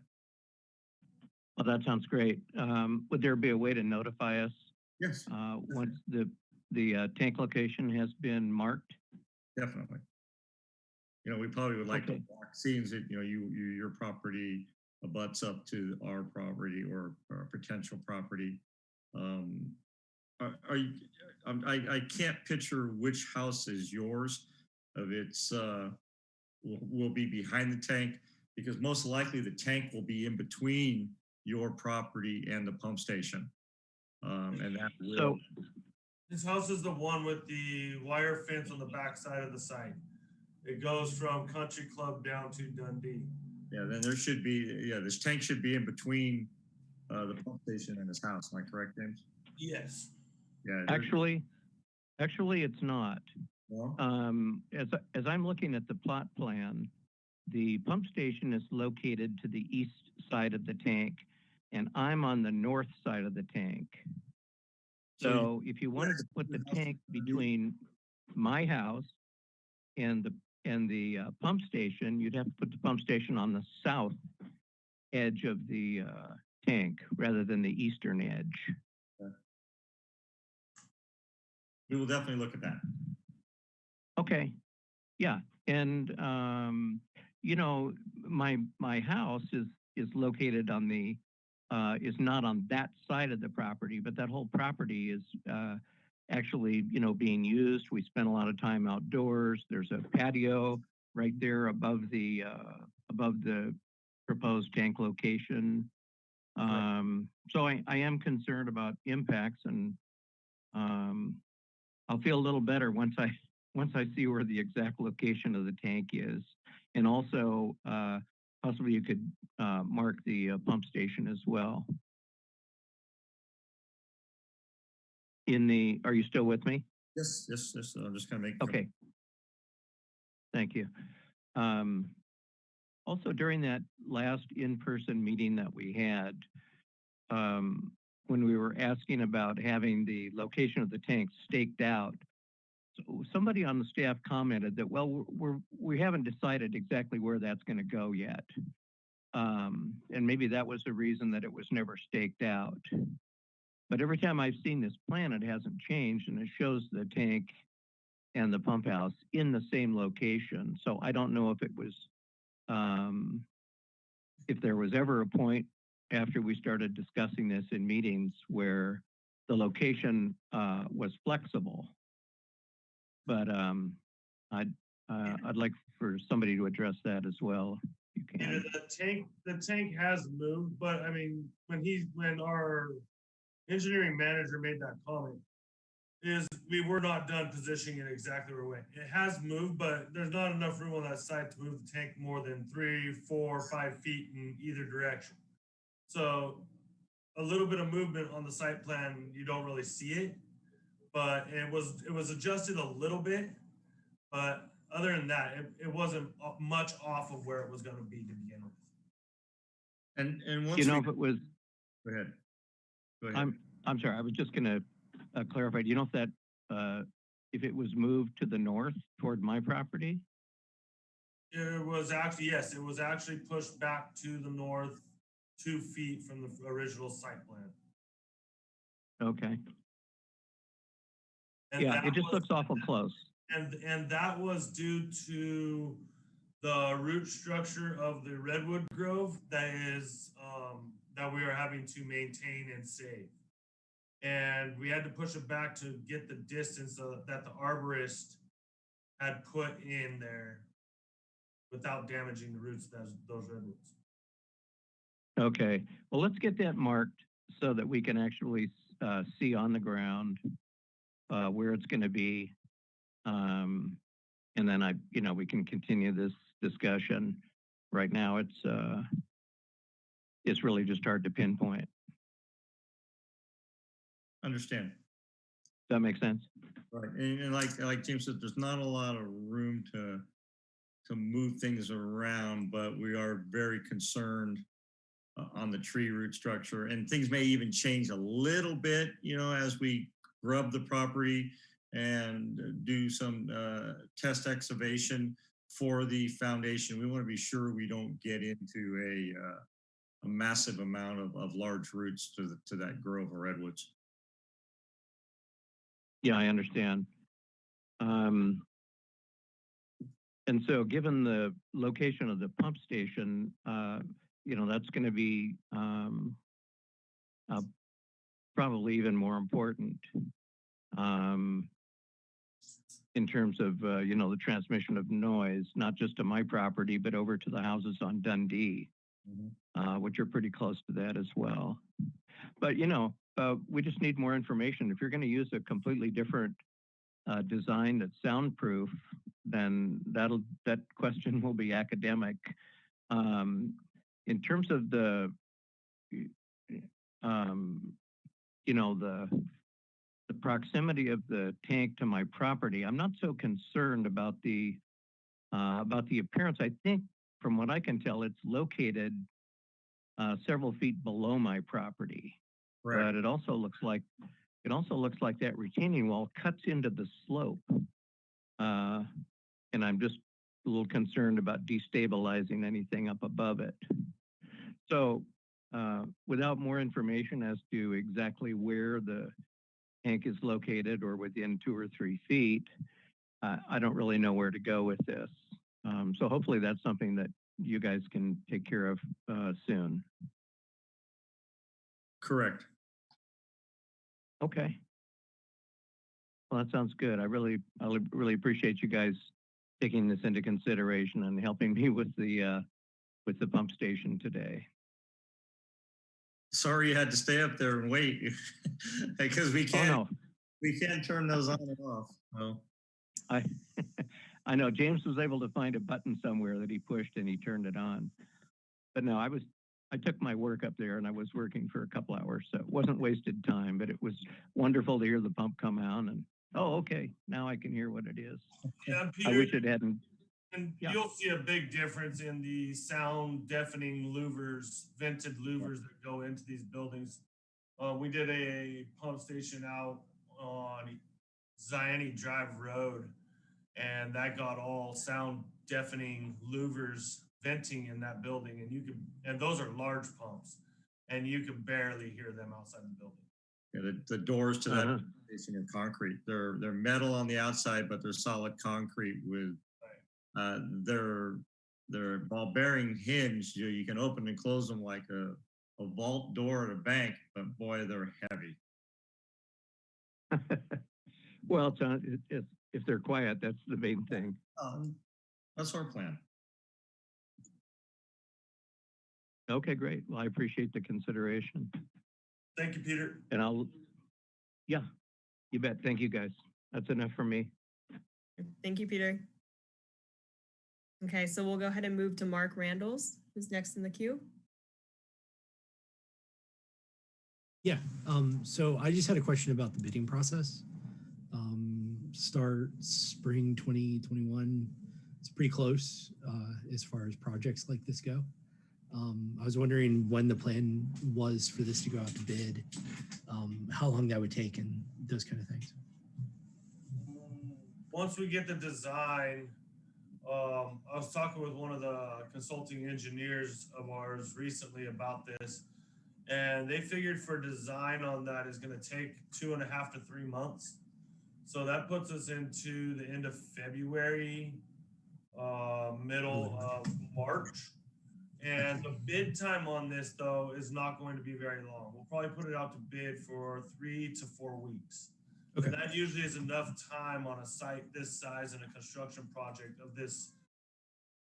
Well, that sounds great. Um, would there be a way to notify us Yes, uh, once the the uh, tank location has been marked? definitely. You know, we probably would like to Okay. walk, seeing that, you know, you, you, your property abuts up to our property or potential property. Um, are, are you, I'm- I, I can't picture which house is yours of its, uh, will, will be behind the tank because most likely the tank will be in between your property and the pump station. Um, and that will, So, This house is the one with the wire fence on the back side of the site. It goes from Country Club down to Dundee. yeah, then there should be, yeah, this tank should be in between, uh, the pump station in his house. Am I correct, James? Yes. Yeah. actually, actually, it's not. no? Um, as, as I'm looking at the plot plan, the pump station is located to the east side of the tank, and I'm on the north side of the tank. So So if you wanted to put the tank between my house and the, and the uh, pump station, you'd have to put the pump station on the south edge of the uh, tank rather than the eastern edge. We will definitely look at that. Okay, yeah, and um, you know, my my house is is located on the uh, is not on that side of the property, but that whole property is uh, actually you know being used. We spend a lot of time outdoors. There's a patio right there above the uh, above the proposed tank location. Um, so I, I am concerned about impacts and um, I'll feel a little better once I once I see where the exact location of the tank is, and also uh, possibly you could uh, mark the uh, pump station as well. In the, are you still with me? Yes, yes, yes. I'm just gonna make. Okay. Thank you. Um, also, during that last in-person meeting that we had, um, when we were asking about having the location of the tank staked out, so somebody on the staff commented that, well, we're, we're haven't decided exactly where that's going to go yet. Um, and maybe that was the reason that it was never staked out. but every time I've seen this plan, it hasn't changed and it shows the tank and the pump house in the same location. So I don't know if it was, if there was ever a point after we started discussing this in meetings where the location, uh, was flexible. But, um, I'd, uh, I'd like for somebody to address that as well. if You Yeah, can. the tank, the tank has moved, but I mean, when he, when our engineering manager made that comment, is we were not done positioning it exactly where we went. It has moved, but there's not enough room on that site to move the tank more than three, four, five feet in either direction. So a little bit of movement on the site plan, you don't really see it. But it was, it was adjusted a little bit, but other than that, it, it wasn't uh, much off of where it was gonna be to begin with. And, and once. You know, we- if it was, Go ahead. Go ahead. I'm, I'm sorry, I was just gonna uh, clarify, do you know if that, uh, if it was moved to the north toward my property? It was actually, yes, it was actually pushed back to the north, two feet from the original site plan. Okay, And yeah, it just was- looks awful close. And, and that was due to the root structure of the redwood grove that is, um, that we are having to maintain and save. And we had to push it back to get the distance of- that the arborist had put in there without damaging the roots of those, those redwoods. Okay, well, let's get that marked so that we can actually, uh, see on the ground, uh, where it's gonna be. Um, and then I, you know, we can continue this discussion. Right now, it's, uh, it's really just hard to pinpoint. Understand. That makes sense? Right, and, and like, like James said, there's not a lot of room to, to move things around, but we are very concerned uh, on the tree root structure, and things may even change a little bit, you know, as we grub the property and do some, uh, test excavation for the foundation. We want to be sure we don't get into a, uh, a massive amount of, of large roots to, the- to that grove of redwoods. Yeah, I understand. Um, and so given the location of the pump station, uh, you know, that's gonna be, um, uh, probably even more important. Um, in terms of, uh, you know, the transmission of noise, not just to my property, but over to the houses on Dundee, uh, which are pretty close to that as well. But, you know, uh, we just need more information. If you're going to use a completely different uh, design that's soundproof, then that'll that question will be academic. Um, in terms of the, um, you know, the the proximity of the tank to my property, I'm not so concerned about the uh, about the appearance. I think, from what I can tell, it's located uh, several feet below my property but it also looks like it also looks like that retaining wall cuts into the slope. Uh, and I'm just a little concerned about destabilizing anything up above it. So uh, without more information as to exactly where the tank is located or within two or three feet, uh, I don't really know where to go with this. Um, so hopefully that's something that you guys can take care of uh, soon. Correct. Okay. Well, that sounds good. I really, I really appreciate you guys taking this into consideration and helping me with the, uh, with the pump station today. Sorry you had to stay up there and wait because we can't, oh, no. we can't turn those on and off. So, I, I know James was able to find a button somewhere that he pushed and he turned it on. But no, I was, I took my work up there and I was working for a couple hours, so it wasn't wasted time, but it was wonderful to hear the pump come out and, oh, okay, now I can hear what it is. Yeah, and I wish it hadn't, And Yeah. you'll see a big difference in the sound deafening louvers, vented louvers that go into these buildings. Uh, we did a pump station out on Zion Drive Road, and that got all sound deafening louvers venting in that building, and you could, and those are large pumps, and you could barely hear them outside the building. You know, the, the doors to that Uh-huh. are concrete. They're they're metal on the outside, but they're solid concrete with uh, they're they're ball bearing hinge. You, you can open and close them like a, a vault door at a bank, but boy, they're heavy. Well, it's, uh, it- it's, if they're quiet, that's the main thing. Um, that's our plan. Okay, great. Well, I appreciate the consideration Thank you, Peter. and I'll, yeah, you bet. Thank you, guys. That's enough for me. Thank you, Peter. Okay, so we'll go ahead and move to Mark Randalls, who's next in the queue. Yeah, um, so I just had a question about the bidding process. Um, start spring 2021. It's pretty close uh, as far as projects like this go. Um, I was wondering when the plan was for this to go out to bid, um, how long that would take, and those kind of things. Once we get the design, um, I was talking with one of the consulting engineers of ours recently about this. And they figured for design on that is gonna take two and a half to three months. So that puts us into the end of February, uh, middle of March. And the bid time on this though is not going to be very long. We'll probably put it out to bid for three to four weeks. Okay. And that usually is enough time on a site this size and a construction project of this,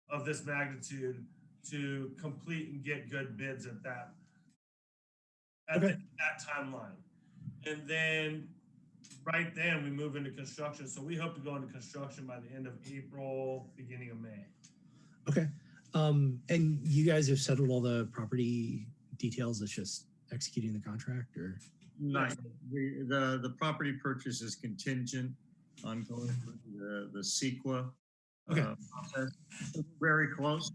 of this magnitude to complete and get good bids at that, at the- that timeline. And then, right then, we move into construction. So we hope to go into construction by the end of April, beginning of May. Okay. Um, and you guys have settled all the property details. It's just executing the contract, or Nice. The, the, the property purchase is contingent on going through the, the CEQA. Okay. uh, process. Very close.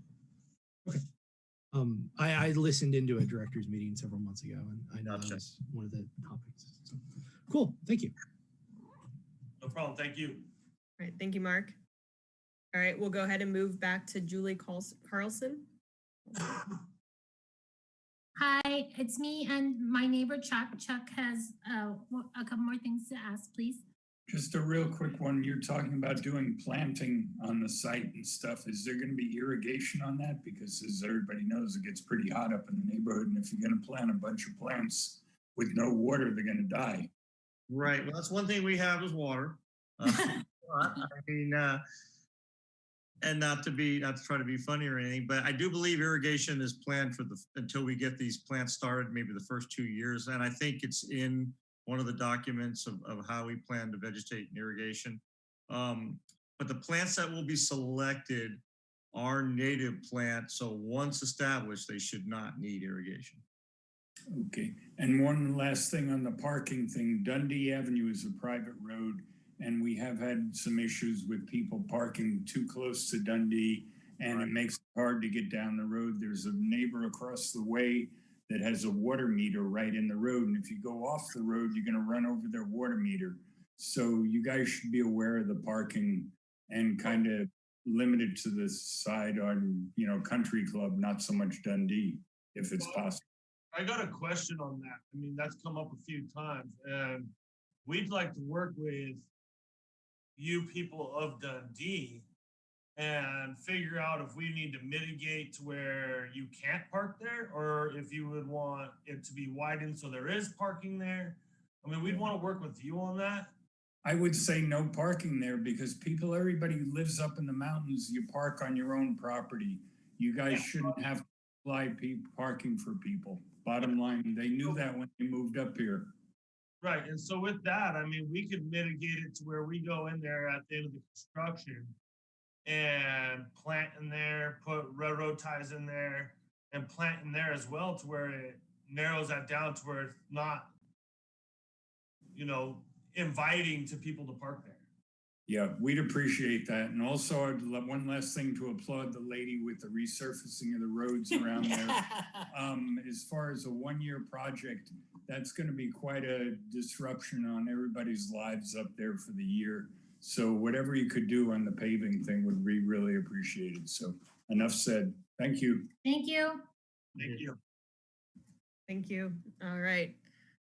Um, I, I listened into a director's meeting several months ago, and I know that Gotcha. was one of the topics. So, cool. Thank you. No problem. Thank you. All right, thank you, Mark. All right, we'll go ahead and move back to Julie Carlson. Hi, it's me and my neighbor Chuck. Chuck has uh, w- a couple more things to ask, please. Just a real quick one. You're talking about doing planting on the site and stuff. Is there going to be irrigation on that? Because as everybody knows, it gets pretty hot up in the neighborhood. And if you're going to plant a bunch of plants with no water, they're going to die. Right. Well, that's one thing we have is water. Uh, I mean, uh, and not to be, not to try to be funny or anything, but I do believe irrigation is planned for the, until we get these plants started, maybe the first two years. And I think it's in one of the documents of, of how we plan to vegetate and irrigation. Um, but the plants that will be selected are native plants. So once established, they should not need irrigation. Okay. And one last thing on the parking thing. Dundee Avenue is a private road. And we have had some issues with people parking too close to Dundee. And it makes it hard to get down the road. There's a neighbor across the way that has a water meter right in the road. And if you go off the road, you're gonna run over their water meter. So you guys should be aware of the parking and kind of limited to the side on, you know, Country Club, not so much Dundee, if it's possible. I got a question on that. I mean, that's come up a few times and we'd like to work with you people of Dundee and figure out if we need to mitigate to where you can't park there or if you would want it to be widened so there is parking there. I mean, we'd want to work with you on that. I would say no parking there because people, everybody who lives up in the mountains, you park on your own property. You guys shouldn't have to apply parking for people. Bottom line, they knew that when they moved up here. Right, and so with that, I mean, we could mitigate it to where we go in there at the end of the construction and plant in there, put railroad ties in there and plant in there as well to where it narrows that down to where it's not, you know, inviting to people to park there. Yeah, we'd appreciate that. And also, I'd love one last thing to applaud the lady with the resurfacing of the roads around there. Um, as far as a one-year project, that's gonna be quite a disruption on everybody's lives up there for the year. So whatever you could do on the paving thing would be really appreciated. So enough said. Thank you. Thank you. Thank you. Thank you. All right.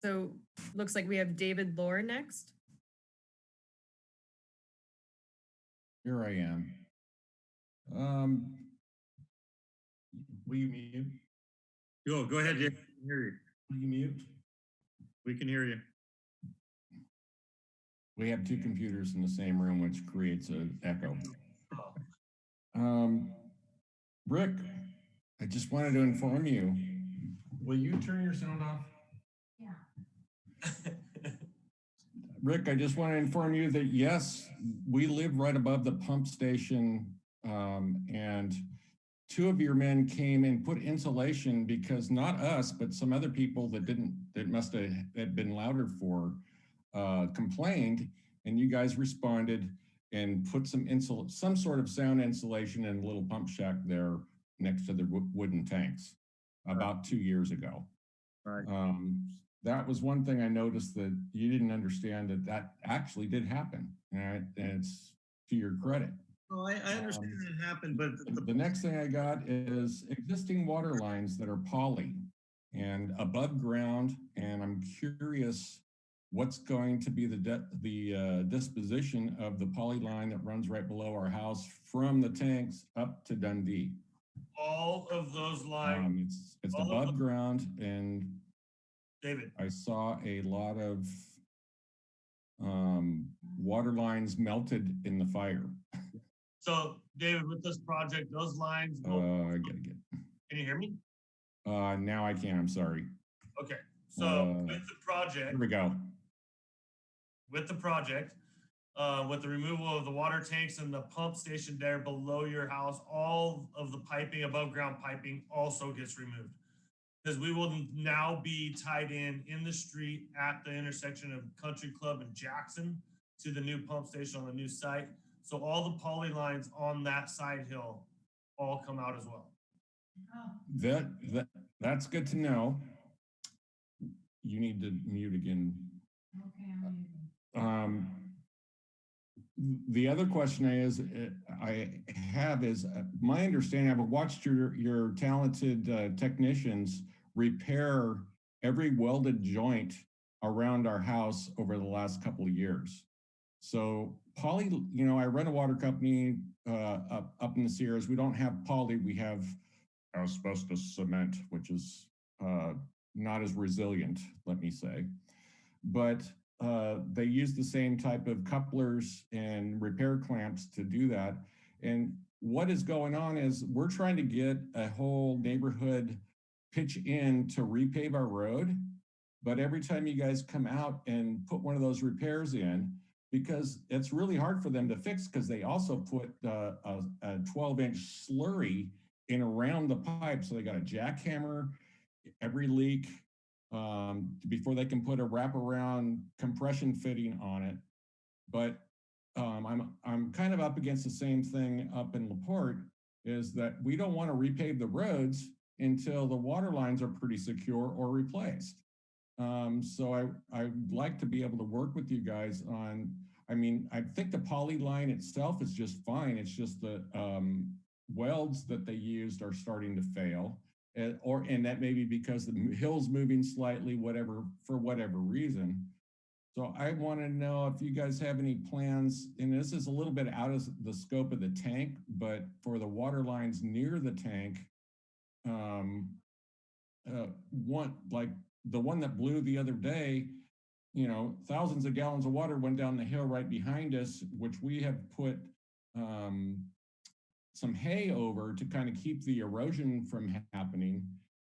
So looks like we have David Lore next. Here I am. Um, will you mute? Go, go ahead, Jay. We you. Will you mute? We can hear you. We have two computers in the same room, which creates an echo. Um, Rick, I just wanted to inform you. Will you turn your sound off? Yeah. Rick, I just want to inform you that yes, we live right above the pump station. Um, and two of your men came and put insulation because not us, but some other people that didn't, that must have had been louder for, uh, complained. And you guys responded and put some insul, some sort of sound insulation in a little pump shack there next to the wooden tanks about two years ago. Right. Um, that was one thing I noticed that you didn't understand that that actually did happen. And and it's to your credit. No, I, I understand Um, it happened, but the- The next thing I got is existing water lines that are poly and above ground. And I'm curious what's going to be the the uh, disposition of the poly line that runs right below our house from the tanks up to Dundee. All of those lines, Um, it's it's above ground and David, I saw a lot of um, water lines melted in the fire. so David, with this project, those lines, Uh, I gotta get, can you hear me? Uh, now I can't. I'm sorry. Okay, so Uh, with the project, Here we go. with the project, uh, with the removal of the water tanks and the pump station there below your house, all of the piping, above ground piping also gets removed. Because we will now be tied in, in the street at the intersection of Country Club and Jackson to the new pump station on the new site. So all the poly lines on that side hill all come out as well. That, that, that's good to know. You need to mute again. Okay, I'm Um, the other question I is, I have is, uh, my understanding, I've watched your, your talented uh, technicians repair every welded joint around our house over the last couple of years. So poly, you know, I run a water company uh, up, up in the Sierras. We don't have poly, we have asbestos cement, which is uh, not as resilient, let me say. But uh, they use the same type of couplers and repair clamps to do that. And what is going on is we're trying to get a whole neighborhood pitch in to repave our road. But every time you guys come out and put one of those repairs in, because it's really hard for them to fix because they also put uh, a, a 12 inch slurry in around the pipe. So they got a jackhammer every leak um, before they can put a wraparound compression fitting on it. But um, I'm, I'm kind of up against the same thing up in LaPorte is that we don't want to repave the roads until the water lines are pretty secure or replaced. Um, so I, I'd like to be able to work with you guys on, I mean, I think the poly line itself is just fine. It's just the um, welds that they used are starting to fail. And, or, and that may be because the hill's moving slightly, whatever, for whatever reason. So I want to know if you guys have any plans, and this is a little bit out of the scope of the tank, but for the water lines near the tank, um, uh, one, like the one that blew the other day, you know, thousands of gallons of water went down the hill right behind us, which we have put um, some hay over to kind of keep the erosion from happening.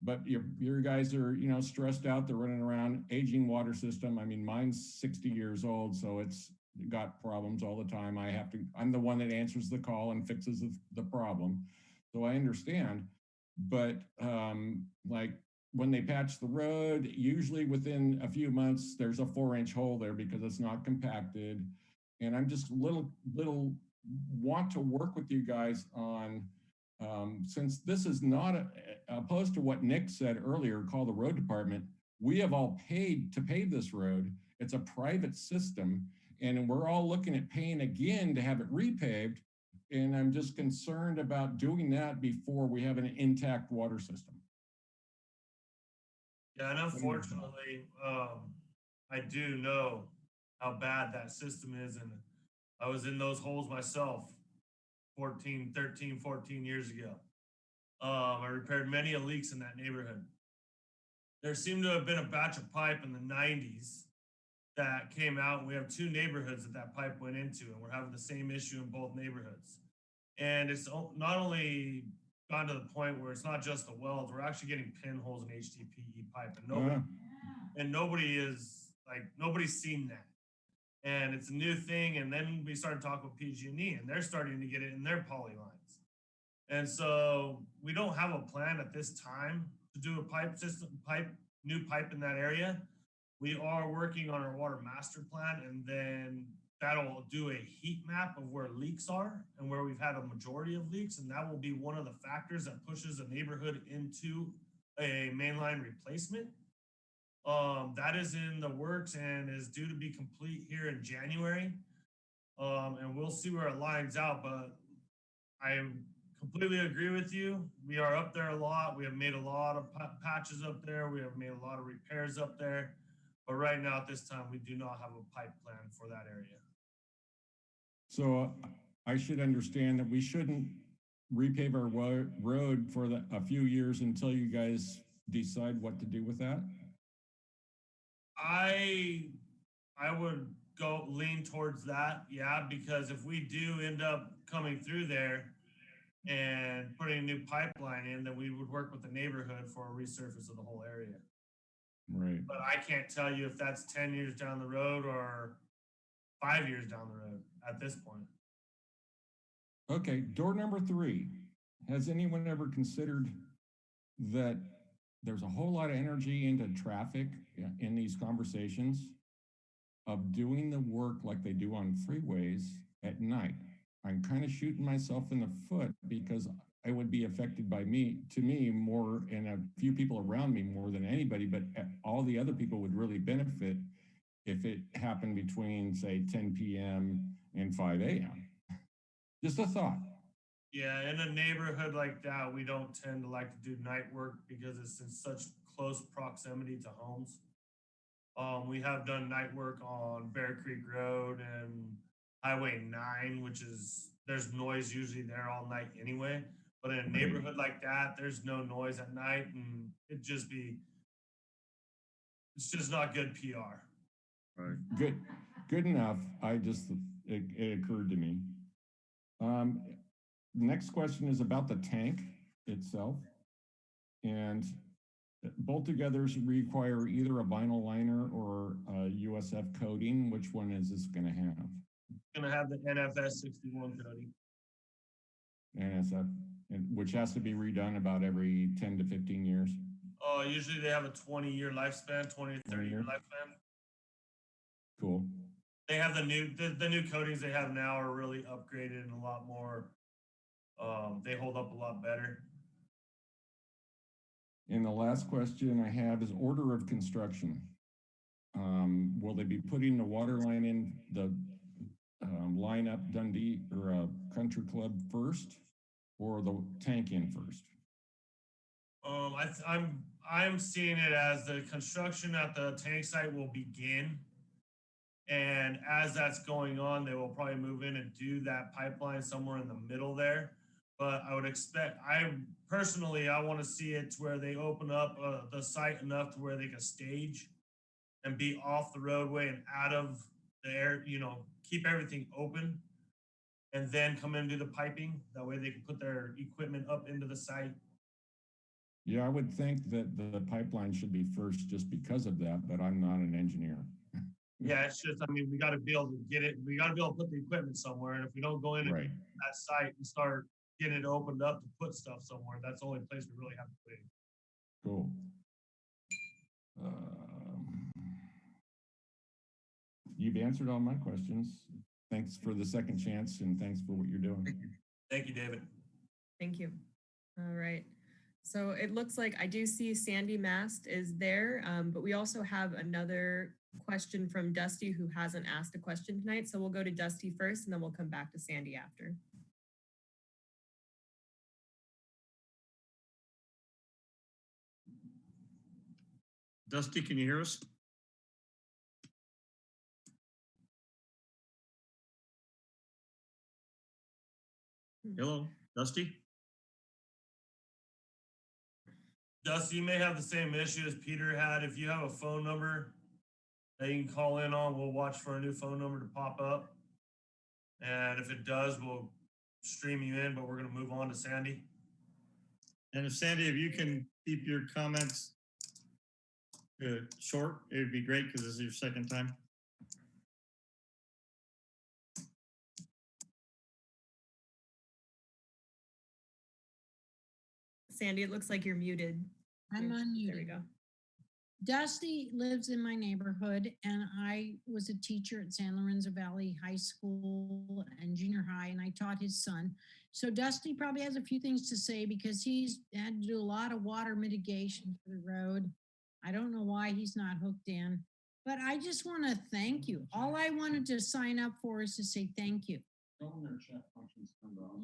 But your, your guys are, you know, stressed out. They're running around, aging water system. I mean, mine's 60 years old, so it's got problems all the time. I have to, I'm the one that answers the call and fixes the, the problem. So I understand. But um, like when they patch the road, usually within a few months, there's a four inch hole there because it's not compacted. And I'm just little, little want to work with you guys on, um, since this is not a, opposed to what Nick said earlier, call the road department. We have all paid to pave this road. It's a private system and we're all looking at paying again to have it repaved. And I'm just concerned about doing that before we have an intact water system. Yeah, and unfortunately, um, I do know how bad that system is and I was in those holes myself 14, 13, 14 years ago. Um, I repaired many leaks in that neighborhood. There seemed to have been a batch of pipe in the nineties that came out. and We have two neighborhoods that that pipe went into and we're having the same issue in both neighborhoods. And it's not only gone to the point where it's not just the welds, we're actually getting pinholes in HDPE pipe and nobody, Uh, and nobody is like, nobody's seen that. And it's a new thing. And then we started talking with PG&E and they're starting to get it in their poly lines. And so we don't have a plan at this time to do a pipe system, pipe, new pipe in that area. We are working on our water master plan and then that'll do a heat map of where leaks are and where we've had a majority of leaks. And that will be one of the factors that pushes a neighborhood into a mainline replacement. Um, that is in the works and is due to be complete here in January. Um, and we'll see where it lines out, but I completely agree with you. We are up there a lot. We have made a lot of patches up there. We have made a lot of repairs up there. But right now, at this time, we do not have a pipe plan for that area. So uh, I should understand that we shouldn't repave our road for the, a few years until you guys decide what to do with that? I I would go lean towards that, yeah, because if we do end up coming through there and putting a new pipeline in, then we would work with the neighborhood for a resurface of the whole area. Right. But I can't tell you if that's ten years down the road or five years down the road at this point. Okay, door number three. Has anyone ever considered that there's a whole lot of energy into traffic in these conversations of doing the work like they do on freeways at night? I'm kind of shooting myself in the foot because I would be affected by me, to me, more and a few people around me more than anybody, but uh, all the other people would really benefit if it happened between, say, 10 PM and 5 AM. Just a thought. Yeah, in a neighborhood like that, we don't tend to like to do night work because it's in such close proximity to homes. Um, we have done night work on Bear Creek Road and Highway nine, which is, there's noise usually there all night anyway. But in a neighborhood like that, there's no noise at night and it'd just be, it's just not good PR. Right. Good, good enough. I just, it, it occurred to me. Um, next question is about the tank itself. And both together require either a vinyl liner or a USF coating. Which one is this gonna have? Gonna have the NFS sixty-one coating. NSF, which has to be redone about every ten to fifteen years. Uh, usually they have a twenty-year lifespan, 20 to thirty-year year. lifespan. Cool. They have the new, the, the new coatings they have now are really upgraded and a lot more, um, they hold up a lot better. And the last question I have is order of construction. Um, will they be putting the water line in the um, line up Dundee or uh, Country Club first or the tank in first? Um, I, th- I'm, I'm seeing it as the construction at the tank site will begin. And as that's going on, they will probably move in and do that pipeline somewhere in the middle there. But I would expect, I personally, I want to see it to where they open up uh, the site enough to where they can stage and be off the roadway and out of the air, you know, keep everything open and then come in and do the piping. That way they can put their equipment up into the site. Yeah, I would think that the pipeline should be first just because of that, but I'm not an engineer. Yeah, it's just, I mean, we gotta be able to get it, we gotta be able to put the equipment somewhere, and if we don't go in Right. that site and start getting it opened up to put stuff somewhere, that's the only place we really have to be. Cool. Um, You've answered all my questions. Thanks for the second chance and thanks for what you're doing. Thank you, David. Thank you. All right. So it looks like I do see Sandy Mast is there, um, but we also have another question from Dusty who hasn't asked a question tonight. So we'll go to Dusty first and then we'll come back to Sandy after. Dusty, can you hear us? Hello, Dusty? Dusty, you may have the same issue as Peter had. If you have a phone number that you can call in on, we'll watch for a new phone number to pop up. And if it does, we'll stream you in, but we're gonna move on to Sandy. And if Sandy, if you can keep your comments uh, short, it would be great because this is your second time. Sandy, it looks like you're muted. I'm on mute. There we unmuted. go. Dusty lives in my neighborhood and I was a teacher at San Lorenzo Valley High School and junior high and I taught his son. So Dusty probably has a few things to say because he's had to do a lot of water mitigation for the road. I don't know why he's not hooked in, but I just want to thank you. All I wanted to sign up for is to say thank you.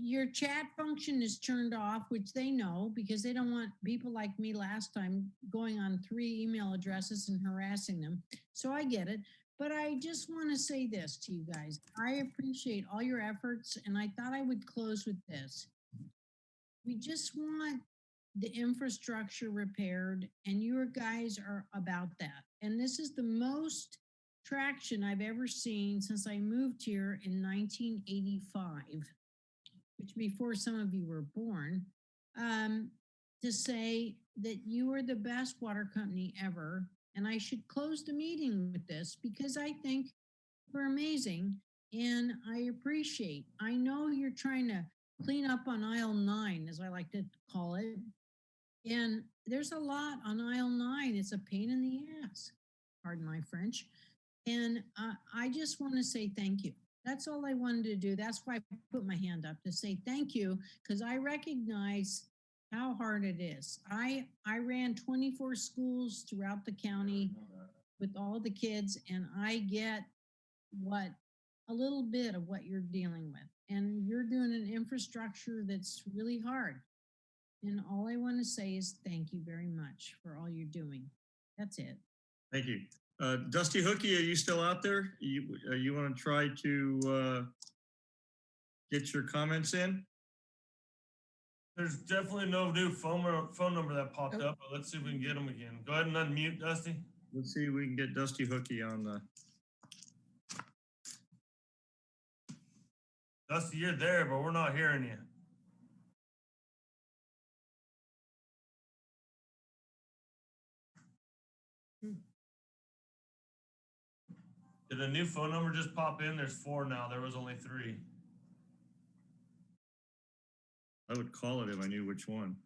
Your chat function is turned off, which they know because they don't want people like me last time going on three email addresses and harassing them. So I get it. But I just want to say this to you guys. I appreciate all your efforts and I thought I would close with this. We just want the infrastructure repaired and your guys are about that. And this is the most traction I've ever seen since I moved here in 1985 which before some of you were born, um, to say that you are the best water company ever. And I should close the meeting with this because I think we're amazing and I appreciate. I know you're trying to clean up on aisle nine, as I like to call it. And there's a lot on aisle nine. It's a pain in the ass, pardon my French. And uh, I just want to say thank you. That's all I wanted to do. That's why I put my hand up to say thank you because I recognize how hard it is. I I ran 24 schools throughout the county with all the kids and I get what a little bit of what you're dealing with. And you're doing an infrastructure that's really hard. And all I want to say is thank you very much for all you're doing. That's it. Thank you. Uh, Dusty Hookie, are you still out there? You, uh, you want to try to uh, get your comments in? There's definitely no new phone, number- phone number that popped up, but let's see if we can get them again. Go ahead and unmute Dusty. Let's see if we can get Dusty Hookie on the. Dusty, you're there, but we're not hearing you. Did a new phone number just pop in? There's four now. There was only three. I would call it if I knew which one.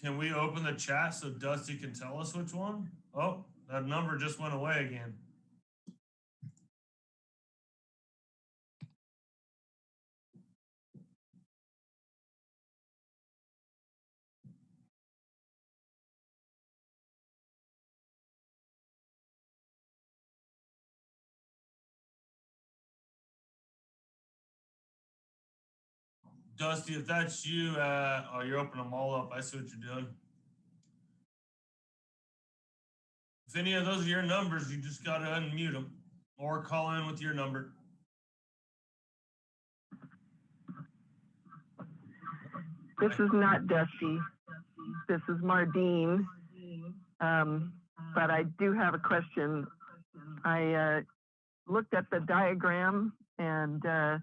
Can we open the chat so Dusty can tell us which one? Oh, that number just went away again. Dusty, if that's you, uh, oh, you're opening them all up. I see what you're doing. If any of those are your numbers, you just gotta unmute them or call in with your number. This is not Dusty. This is Mardine. Um, but I do have a question. I uh, looked at the diagram and uh,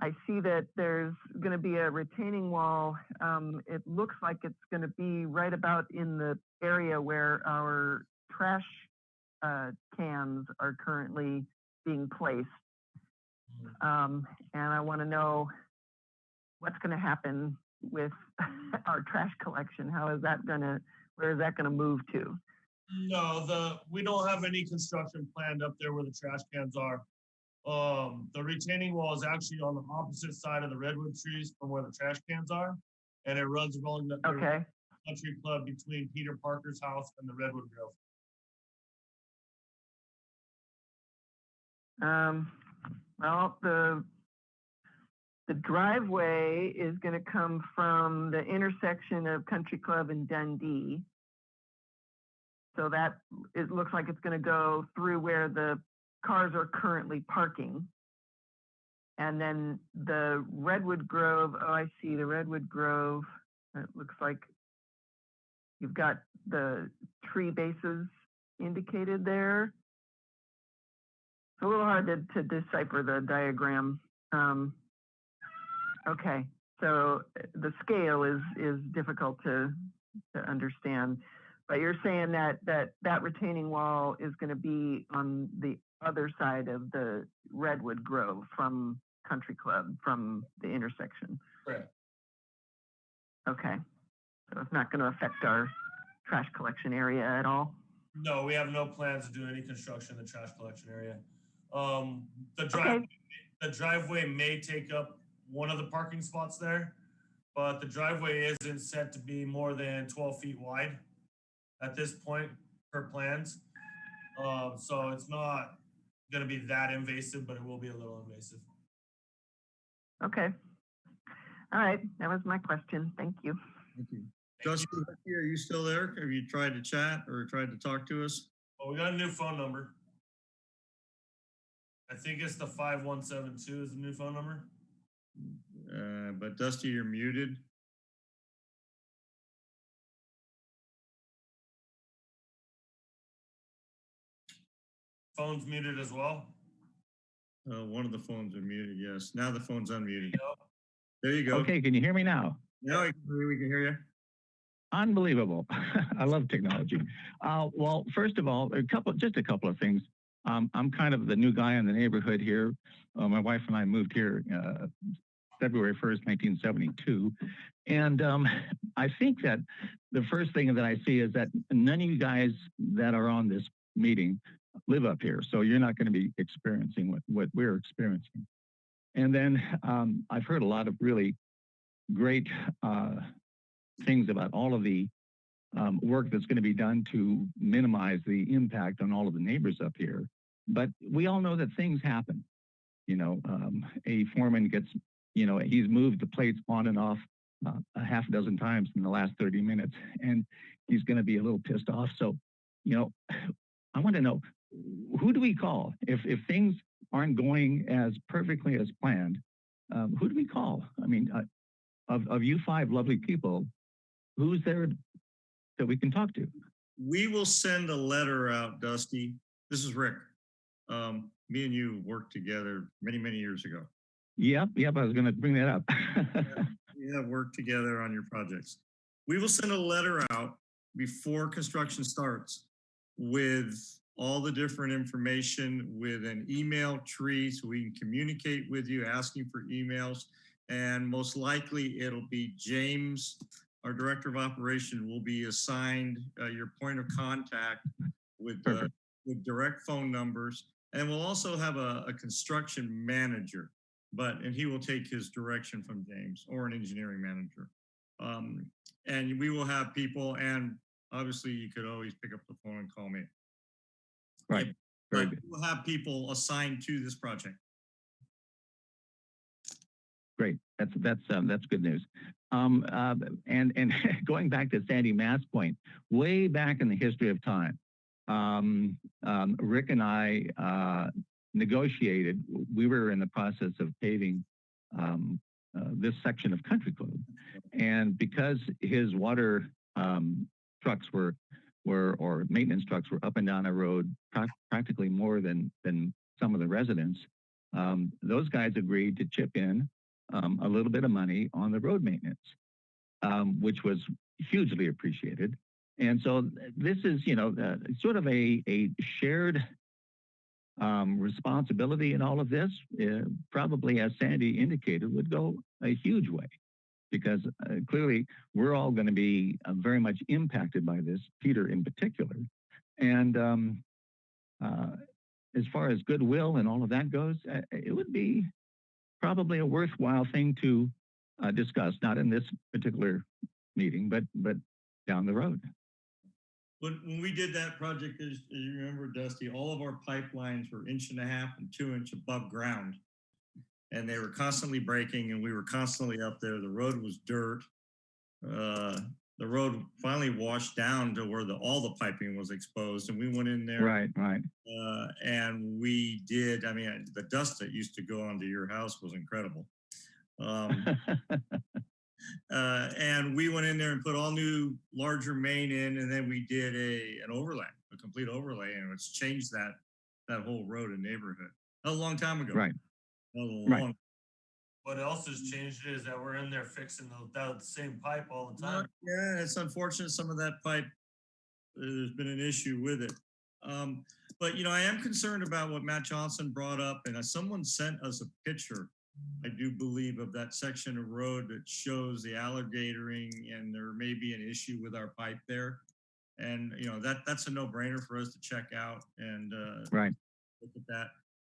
I see that there's going to be a retaining wall. Um, it looks like it's going to be right about in the area where our trash uh, cans are currently being placed. Um, and I want to know what's going to happen with our trash collection. How is that going to, where is that going to move to? No, the, we don't have any construction planned up there where the trash cans are. Um, the retaining wall is actually on the opposite side of the redwood trees from where the trash cans are. And it runs along the Okay. country club between Peter Parker's house and the Redwood Grove. Um, well, the the driveway is going to come from the intersection of Country Club and Dundee. So that, it looks like it's going to go through where the cars are currently parking. And then the Redwood Grove, oh, I see the Redwood Grove. It looks like you've got the tree bases indicated there. It's a little hard to, to decipher the diagram. Um, okay, so uh, the scale is is difficult to to understand. But you're saying that that that retaining wall is going to be on the other side of the Redwood Grove from Country Club from the intersection. Correct. Okay, so it's not going to affect our trash collection area at all. No, we have no plans to do any construction in the trash collection area. Um, the drive, the driveway may take up one of the parking spots there, but the driveway isn't set to be more than twelve feet wide at this point per plans. Um, so it's not gonna be that invasive, but it will be a little invasive. Okay. All right, that was my question. Thank you. Thank you. Dusty, are you still there? Have you tried to chat or tried to talk to us? Well, we got a new phone number. I think it's the five one seven two is the new phone number. Uh, but Dusty, you're muted. Phone's muted as well. Uh, one of the phones are muted, yes. Now the phone's unmuted. There you go. Okay, can you hear me now? Now we can we can hear you. Unbelievable. I love technology. Uh, well, first of all, a couple, just a couple of things. Um, I'm kind of the new guy in the neighborhood here. Uh, my wife and I moved here uh, February 1st, 1972. And um, I think that the first thing that I see is that none of you guys that are on this meeting live up here. So you're not going to be experiencing what, what we're experiencing. And then um, I've heard a lot of really great uh, things about all of the um, work that's going to be done to minimize the impact on all of the neighbors up here. But we all know that things happen. You know, um, a foreman gets, you know, he's moved the plates on and off uh, a half a dozen times in the last 30 minutes, and he's going to be a little pissed off. So, you know, I want to know who do we call if if things aren't going as perfectly as planned? Um, who do we call? I mean, uh, of of you five lovely people, who's there that we can talk to? We will send a letter out, Dusty. This is Rick. Um, me and you worked together many, many years ago. Yep, yep. I was going to bring that up. We have worked together on your projects. We will send a letter out before construction starts with all the different information with an email tree so we can communicate with you, asking for emails. And most likely it'll be James, our director of operation, will be assigned uh, your point of contact with, uh, with direct phone numbers. And we'll also have a, a construction manager, but, and he will take his direction from James or an engineering manager. Um, and we will have people, and obviously you could always pick up the phone and call me. Right. Very good. we'll have people assigned to this project. Great. That's that's um, that's good news. Um, uh, and and going back to Sandy Mass point, way back in the history of time, um, um, Rick and I uh, negotiated. We were in the process of paving um, uh, this section of Country Club, and because his water um, trucks were were or maintenance trucks were up and down a road prac- practically more than than some of the residents. Um, those guys agreed to chip in um, a little bit of money on the road maintenance, um, which was hugely appreciated. And so this is, you know, uh, sort of a, a shared um, responsibility in all of this. Uh, probably, as Sandy indicated, would go a huge way because uh, clearly we're all going to be uh, very much impacted by this, Peter in particular. And um, uh, as far as goodwill and all of that goes, uh, it would be probably a worthwhile thing to uh, discuss, not in this particular meeting, but but down the road. When, when we did that project, as, as you remember, Dusty, all of our pipelines were inch and a half and two inch above ground. And they were constantly breaking and we were constantly up there. The road was dirt. Uh, the road finally washed down to where the, all the piping was exposed and we went in there. Right, right. Uh, and we did, I mean, the dust that used to go onto your house was incredible. Um, uh, and we went in there and put all new larger main in, and then we did a an overlay, a complete overlay, and it's changed that that whole road and neighborhood. A long time ago. Right. A long, Right. What else has changed is that we're in there fixing the, that same pipe all the Uh, time. Yeah, it's unfortunate some of that pipe, uh, there's been an issue with it. Um, but you know, I am concerned about what Matt Johnson brought up and uh, someone sent us a picture, I do believe of that section of road that shows the alligatoring and there may be an issue with our pipe there. And you know, that, that's a no brainer for us to check out and, uh, Right. look at that.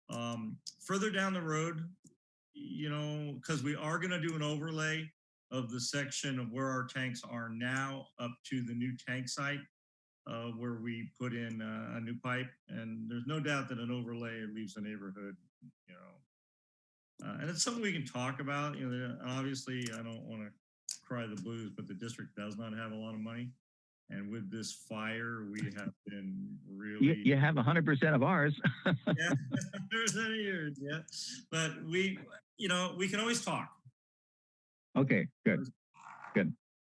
Um, further down the road, you know, because we are going to do an overlay of the section of where our tanks are now up to the new tank site, uh, where we put in uh, a new pipe. And there's no doubt that an overlay leaves the neighborhood, you know. Uh, and it's something we can talk about. You know, obviously, I don't want to cry the blues, but the district does not have a lot of money. And with this fire, we have been really You, you have hundred percent of ours. yeah, there's any years, yeah. But we, you know, we can always talk. Okay, good, good.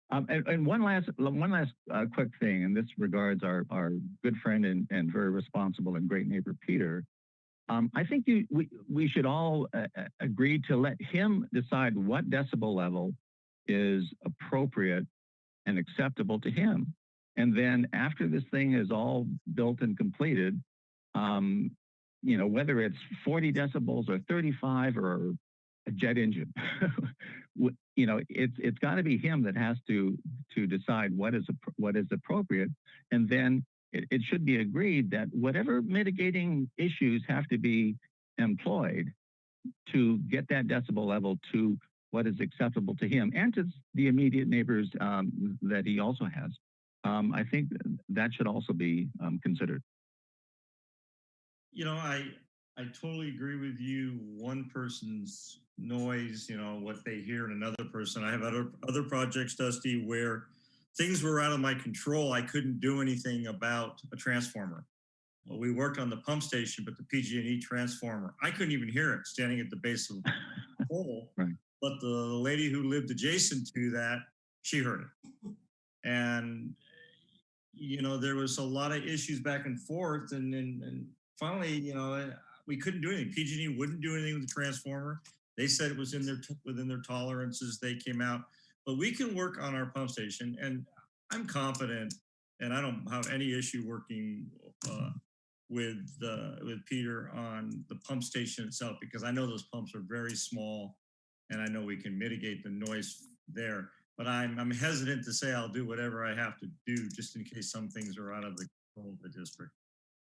Um, and, and one last, one last uh, quick thing, and this regards our, our good friend and, and very responsible and great neighbor, Peter. Um, I think you, we, we should all uh, uh, agree to let him decide what decibel level is appropriate and acceptable to him. And then after this thing is all built and completed, um, you know, whether it's 40 decibels or 35 or a jet engine, you know, it's it's got to be him that has to to decide what is what is appropriate, and then it, it should be agreed that whatever mitigating issues have to be employed to get that decibel level to what is acceptable to him and to the immediate neighbors um, that he also has. Um, I think that should also be um, considered. You know, I I totally agree with you. One person's noise, you know, what they hear in another person. I have other other projects, Dusty, where things were out of my control. I couldn't do anything about a transformer. Well, we worked on the pump station, but the PG&E transformer, I couldn't even hear it standing at the base of the pole. Right. But the lady who lived adjacent to that, she heard it. And you know, there was a lot of issues back and forth, and and, and finally, you know, we couldn't do anything. PG&E wouldn't do anything with the transformer. They said it was in their within their tolerances. They came out, but we can work on our pump station, and I'm confident, and I don't have any issue working uh, with uh, with Peter on the pump station itself because I know those pumps are very small, and I know we can mitigate the noise there. But I'm I'm hesitant to say I'll do whatever I have to do just in case some things are out of the control of the district.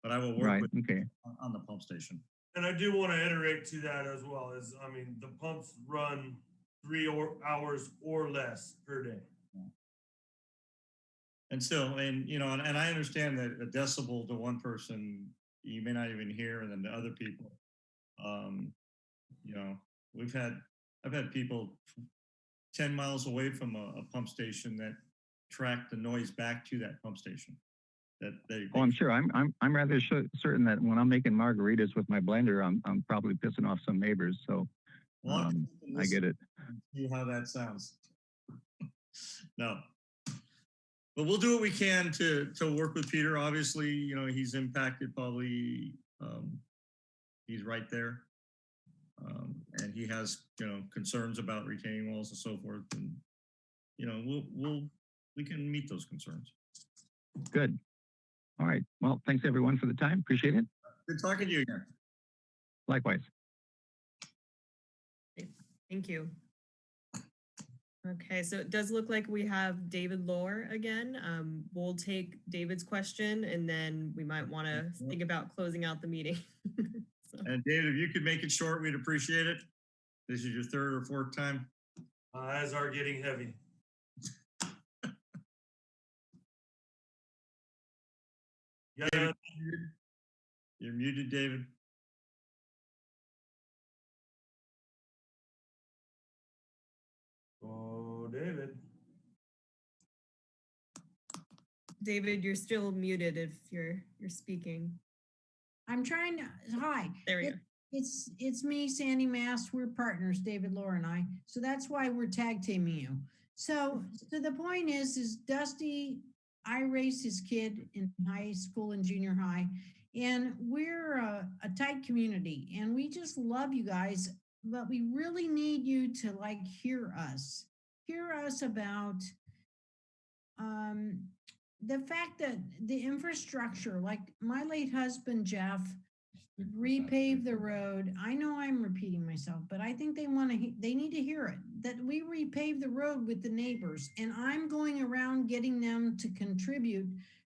But I will work Right. with Okay. on- on the pump station. And I do want to iterate to that as well as, I mean, the pumps run three or hours or less per day. And still, and you know, and, and I understand that a decibel to one person, you may not even hear, and then to other people, um, you know, we've had, I've had people ten miles away from a, a pump station that track the noise back to that pump station. That they, Oh, I'm sure. I'm I'm I'm rather sure, certain that when I'm making margaritas with my blender, I'm I'm probably pissing off some neighbors. So Well, um, I get it. See how that sounds. No. But we'll do what we can to, to work with Peter. Obviously, you know, he's impacted probably, um, he's right there. Um, and he has, you know, concerns about retaining walls and so forth. And, you know, we'll, we'll, we can meet those concerns. Good. All right. Well, thanks everyone for the time. Appreciate it. Good talking to you again. Likewise. Thank you. Okay, so it does look like we have David Lohr again. Um, we'll take David's question and then we might want to think about closing out the meeting. And David, if you could make it short, we'd appreciate it. This is your third or fourth time. My eyes are getting heavy. yeah. David, you're muted, David. Oh, David. David, you're still muted if you're you're speaking. I'm trying to, hi. There we It- go. It's, it's me, Sandy Mass. We're partners, David, Laura and I. So that's why we're tag teaming you. So, so the point is, is Dusty, I raised his kid in high school and junior high. And we're a, a tight community and we just love you guys, but we really need you to like hear us. Hear us about um, the fact that the infrastructure, like my late husband Jeff, repave the road. I know I'm repeating myself, but I think they want to, they need to hear it, that we repave the road with the neighbors. And I'm going around getting them to contribute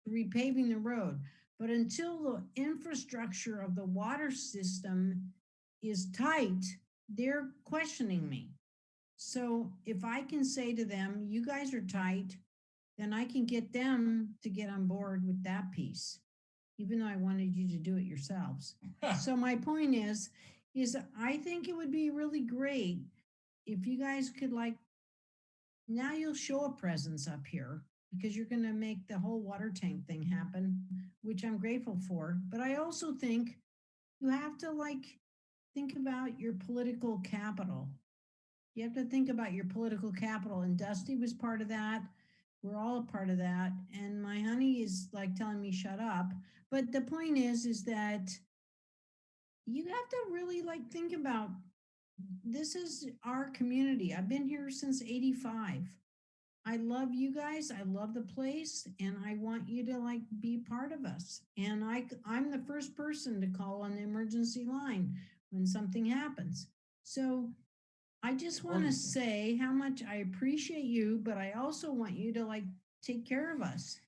to repaving the road. But until the infrastructure of the water system is tight, they're questioning me. So if I can say to them, you guys are tight, then I can get them to get on board with that piece, even though I wanted you to do it yourselves. So my point is, is I think it would be really great if you guys could like, now you'll show a presence up here because you're gonna make the whole water tank thing happen, which I'm grateful for. But I also think you have to like, think about your political capital. You have to think about your political capital and Dusty was part of that. We're all a part of that. And my honey is like telling me shut up. But the point is, is that you have to really like think about this is our community. I've been here since 85. I love you guys. I love the place and I want you to like be part of us. And I I'm the first person to call on the emergency line when something happens. So I just want to say how much I appreciate you, but I also want you to like take care of us.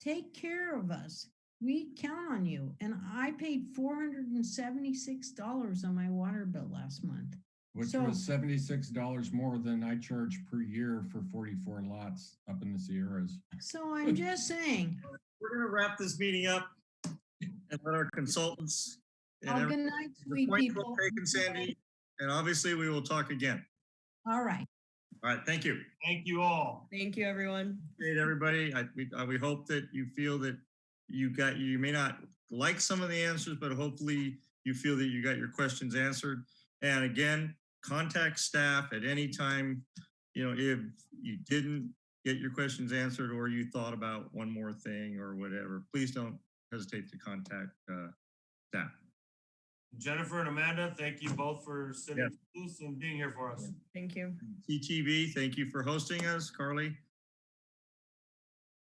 Take care of us. We count on you. And I paid $476 on my water bill last month. Which So- was seventy-six dollars more than I charge per year for forty-four lots up in the Sierras. So I'm just saying, We're gonna wrap this meeting up and let our consultants. and oh, good night, sweet people. taken, Sandy, and obviously we will talk again. All right. All right, thank you. Thank you all. Thank you, everyone. Great, everybody. I, we, uh, we hope that you feel that you got, you may not like some of the answers, but hopefully you feel that you got your questions answered. And again, contact staff at any time, you know, if you didn't get your questions answered or you thought about one more thing or whatever, please don't hesitate to contact uh, staff. Jennifer and Amanda, thank you both for sitting through this and being here for us. Thank you. TTV, thank you for hosting us, Carly.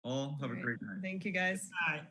All have a Great. great night. Thank you, guys. Good night.